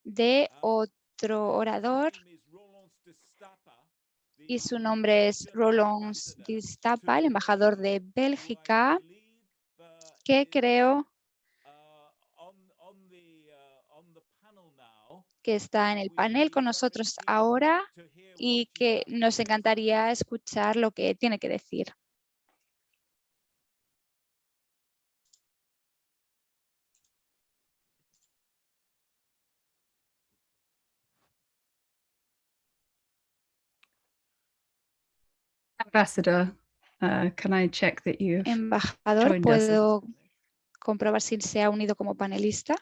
de otro orador y su nombre es Roland Distapa, el embajador de Bélgica, que creo que está en el panel con nosotros ahora y que nos encantaría escuchar lo que tiene que decir. Ambassador, uh, can I check that Embajador, ¿puedo comprobar si se ha unido como panelista?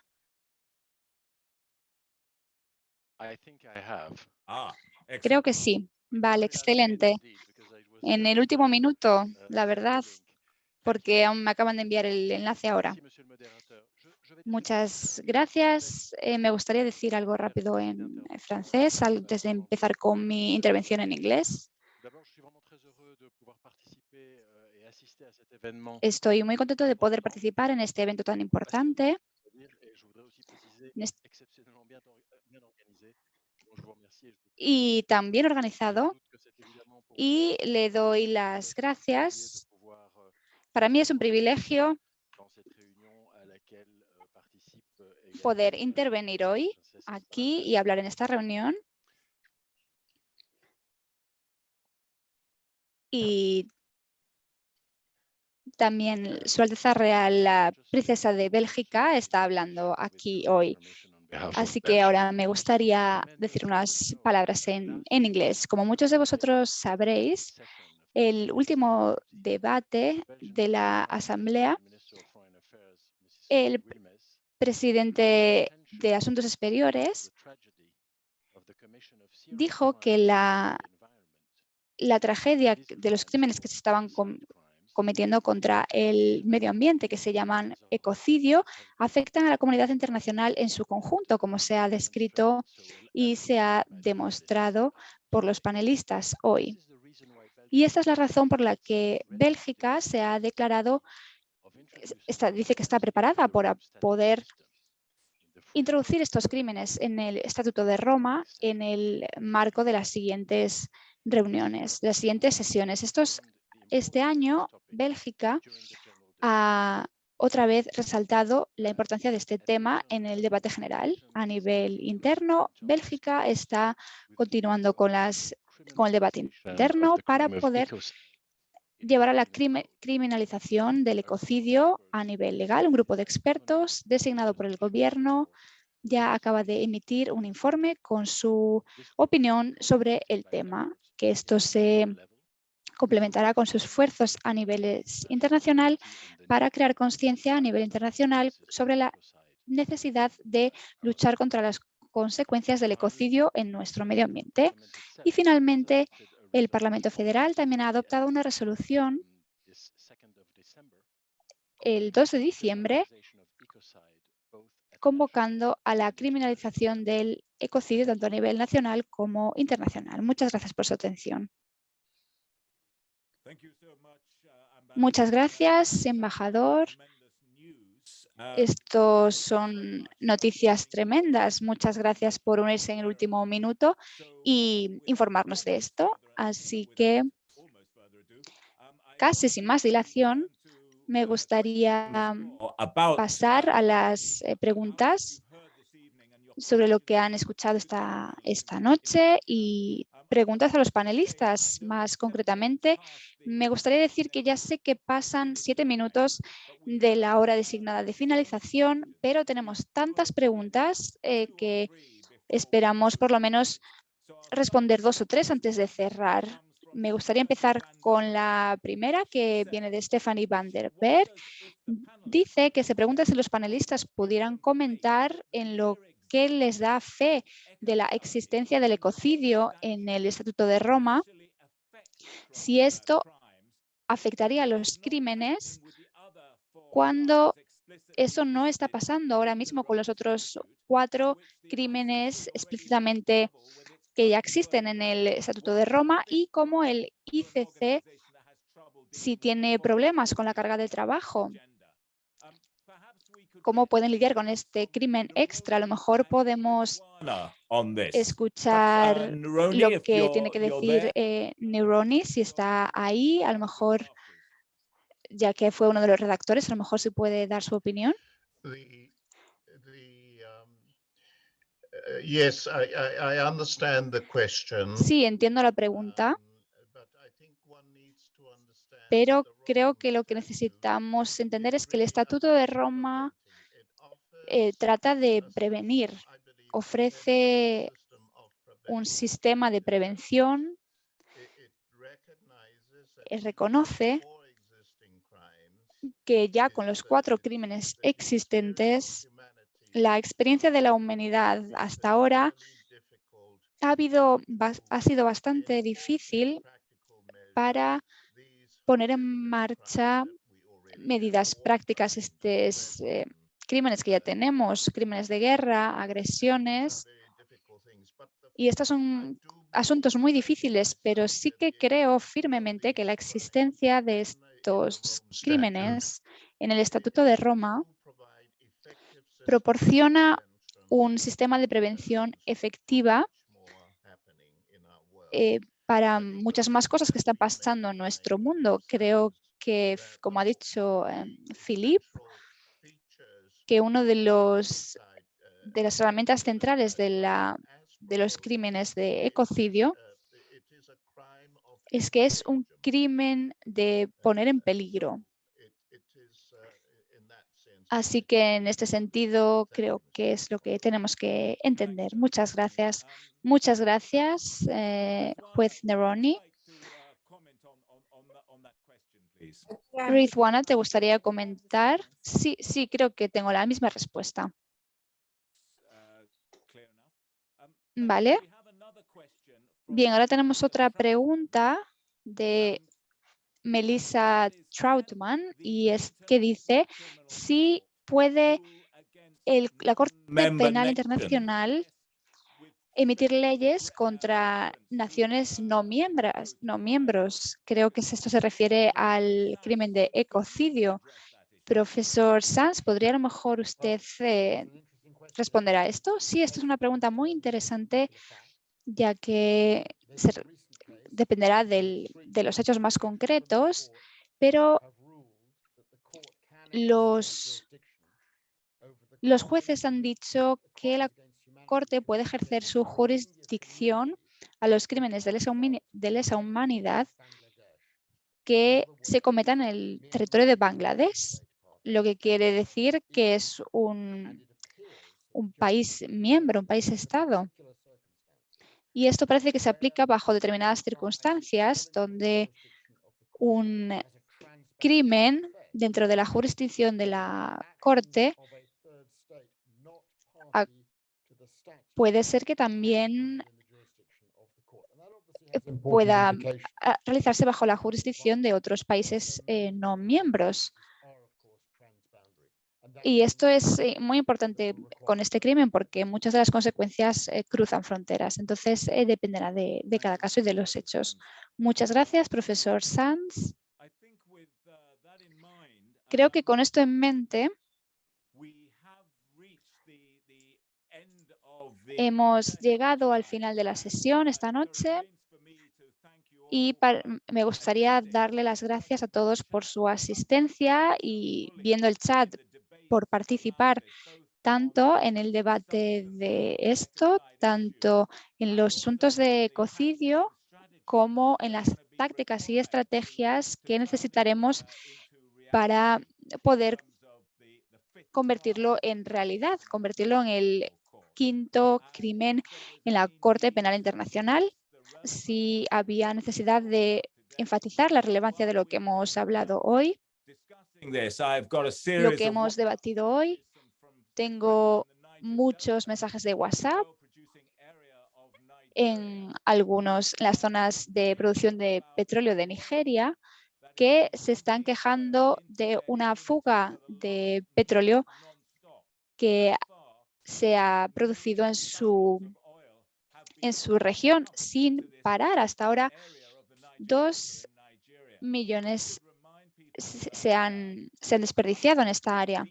Ah, Creo que sí. Vale, excelente. En el último minuto, la verdad, porque aún me acaban de enviar el enlace ahora. Muchas gracias. Eh, me gustaría decir algo rápido en francés antes de empezar con mi intervención en inglés. Estoy muy contento de poder participar en este evento tan importante. y también organizado y le doy las gracias. Para mí es un privilegio poder intervenir hoy aquí y hablar en esta reunión. Y también Su Alteza Real, la princesa de Bélgica, está hablando aquí hoy. Así que ahora me gustaría decir unas palabras en, en inglés. Como muchos de vosotros sabréis, el último debate de la Asamblea, el presidente de Asuntos Exteriores dijo que la, la tragedia de los crímenes que se estaban cometiendo contra el medio ambiente, que se llaman ecocidio, afectan a la comunidad internacional en su conjunto, como se ha descrito y se ha demostrado por los panelistas hoy. Y esta es la razón por la que Bélgica se ha declarado, está, dice que está preparada para poder introducir estos crímenes en el Estatuto de Roma en el marco de las siguientes reuniones, las siguientes sesiones. Estos este año, Bélgica ha otra vez resaltado la importancia de este tema en el debate general. A nivel interno, Bélgica está continuando con, las, con el debate interno para poder llevar a la criminalización del ecocidio a nivel legal. Un grupo de expertos designado por el gobierno ya acaba de emitir un informe con su opinión sobre el tema, que esto se complementará con sus esfuerzos a nivel internacional para crear conciencia a nivel internacional sobre la necesidad de luchar contra las consecuencias del ecocidio en nuestro medio ambiente. Y finalmente, el Parlamento Federal también ha adoptado una resolución el 2 de diciembre convocando a la criminalización del ecocidio tanto a nivel nacional como internacional. Muchas gracias por su atención. Muchas gracias, embajador. Estos son noticias tremendas. Muchas gracias por unirse en el último minuto y informarnos de esto. Así que, casi sin más dilación, me gustaría pasar a las eh, preguntas sobre lo que han escuchado esta, esta noche y preguntas a los panelistas. Más concretamente, me gustaría decir que ya sé que pasan siete minutos de la hora designada de finalización, pero tenemos tantas preguntas eh, que esperamos por lo menos responder dos o tres antes de cerrar. Me gustaría empezar con la primera, que viene de Stephanie van der Berg. Dice que se pregunta si los panelistas pudieran comentar en lo que les da fe de la existencia del ecocidio en el Estatuto de Roma, si esto afectaría a los crímenes cuando eso no está pasando ahora mismo con los otros cuatro crímenes explícitamente que ya existen en el Estatuto de Roma y como el ICC si tiene problemas con la carga de trabajo cómo pueden lidiar con este crimen extra. A lo mejor podemos escuchar lo que tiene que decir eh, Neuroni, si está ahí, a lo mejor, ya que fue uno de los redactores, a lo mejor se puede dar su opinión. Sí, entiendo la pregunta. Um, pero creo que lo que necesitamos entender es que el Estatuto de Roma eh, trata de prevenir, ofrece un sistema de prevención, eh, reconoce que ya con los cuatro crímenes existentes, la experiencia de la humanidad hasta ahora ha, sido bastante difícil para poner en marcha medidas prácticas. Este eh, crímenes que ya tenemos, crímenes de guerra, agresiones. Y estos son asuntos muy difíciles, pero sí que creo firmemente que la existencia de estos crímenes en el Estatuto de Roma proporciona un sistema de prevención efectiva eh, para muchas más cosas que están pasando en nuestro mundo. Creo que, como ha dicho eh, Philip, que uno de los de las herramientas centrales de, la, de los crímenes de ecocidio es que es un crimen de poner en peligro. Así que en este sentido creo que es lo que tenemos que entender. Muchas gracias. Muchas gracias, eh, juez Neroni. Rizwana, ¿te gustaría comentar? Sí, sí, creo que tengo la misma respuesta. Vale. Bien, ahora tenemos otra pregunta de Melissa Troutman y es que dice si puede el, la Corte Penal Internacional emitir leyes contra naciones no miembros, no miembros. Creo que esto se refiere al crimen de ecocidio. Profesor Sanz, ¿podría a lo mejor usted eh, responder a esto? Sí, esto es una pregunta muy interesante, ya que dependerá de los hechos más concretos, pero los, los jueces han dicho que la Corte puede ejercer su jurisdicción a los crímenes de lesa, humanidad que se cometan en el territorio de Bangladesh, lo que quiere decir que es un, un país miembro, un país estado. Y esto parece que se aplica bajo determinadas circunstancias donde un crimen dentro de la jurisdicción de la Corte puede ser que también pueda realizarse bajo la jurisdicción de otros países eh, no miembros. Y esto es eh, muy importante con este crimen porque muchas de las consecuencias eh, cruzan fronteras. Entonces, dependerá de, cada caso y de los hechos. Muchas gracias, profesor Sanz. Creo que con esto en mente Hemos llegado al final de la sesión esta noche y me gustaría darle las gracias a todos por su asistencia y viendo el chat por participar tanto en el debate de esto, tanto en los asuntos de ecocidio como en las tácticas y estrategias que necesitaremos para poder convertirlo en realidad, convertirlo en el quinto crimen en la Corte Penal Internacional, si había necesidad de enfatizar la relevancia de lo que hemos hablado hoy, lo que hemos debatido hoy. Tengo muchos mensajes de WhatsApp en algunas las zonas de producción de petróleo de Nigeria que se están quejando de una fuga de petróleo que se ha producido en su, en su región sin parar. Hasta ahora, dos millones se han, se han desperdiciado en esta área.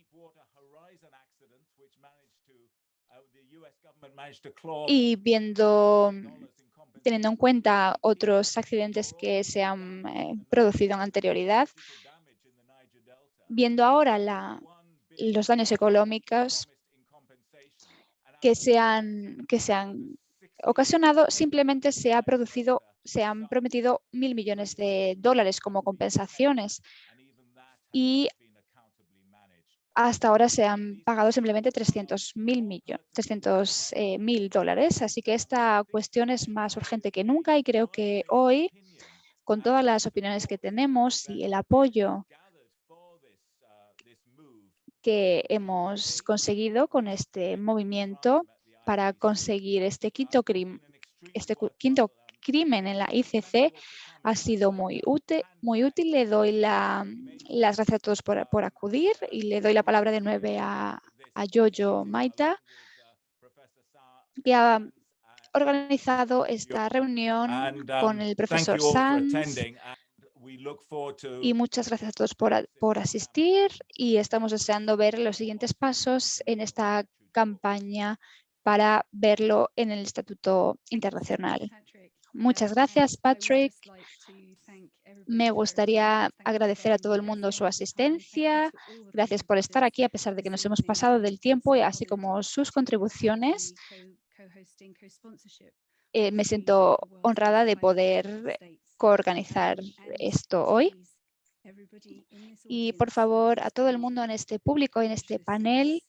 Y viendo, teniendo en cuenta otros accidentes que se han eh, producido en anterioridad, viendo ahora la, los daños económicos que se han, que se han ocasionado, simplemente se, ha producido, se han prometido mil millones de dólares como compensaciones y hasta ahora se han pagado simplemente 300 mil 300, eh, dólares. Así que esta cuestión es más urgente que nunca y creo que hoy, con todas las opiniones que tenemos y el apoyo que hemos conseguido con este movimiento para conseguir este quinto, este quinto crimen en la ICC ha sido muy útil. Muy útil. Le doy las gracias a todos por, acudir y le doy la palabra de nueve a, a Jojo Maita, que ha organizado esta reunión con um, el profesor Sanz y muchas gracias a todos por, por asistir y estamos deseando ver los siguientes pasos en esta campaña para verlo en el Estatuto Internacional. Muchas gracias, Patrick. Me gustaría agradecer a todo el mundo su asistencia. Gracias por estar aquí a pesar de que nos hemos pasado del tiempo y así como sus contribuciones. Eh, me siento honrada de poder coorganizar esto hoy. Y por favor, a todo el mundo en este público, en este panel,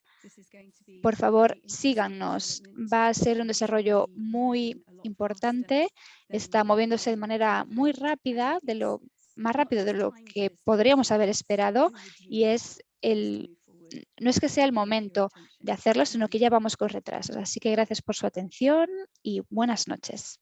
por favor, síganos. Va a ser un desarrollo muy importante. Está moviéndose de manera muy rápida, de lo más rápido de lo que podríamos haber esperado y es el no es que sea el momento de hacerlo, sino que ya vamos con retrasos. Así que gracias por su atención y buenas noches.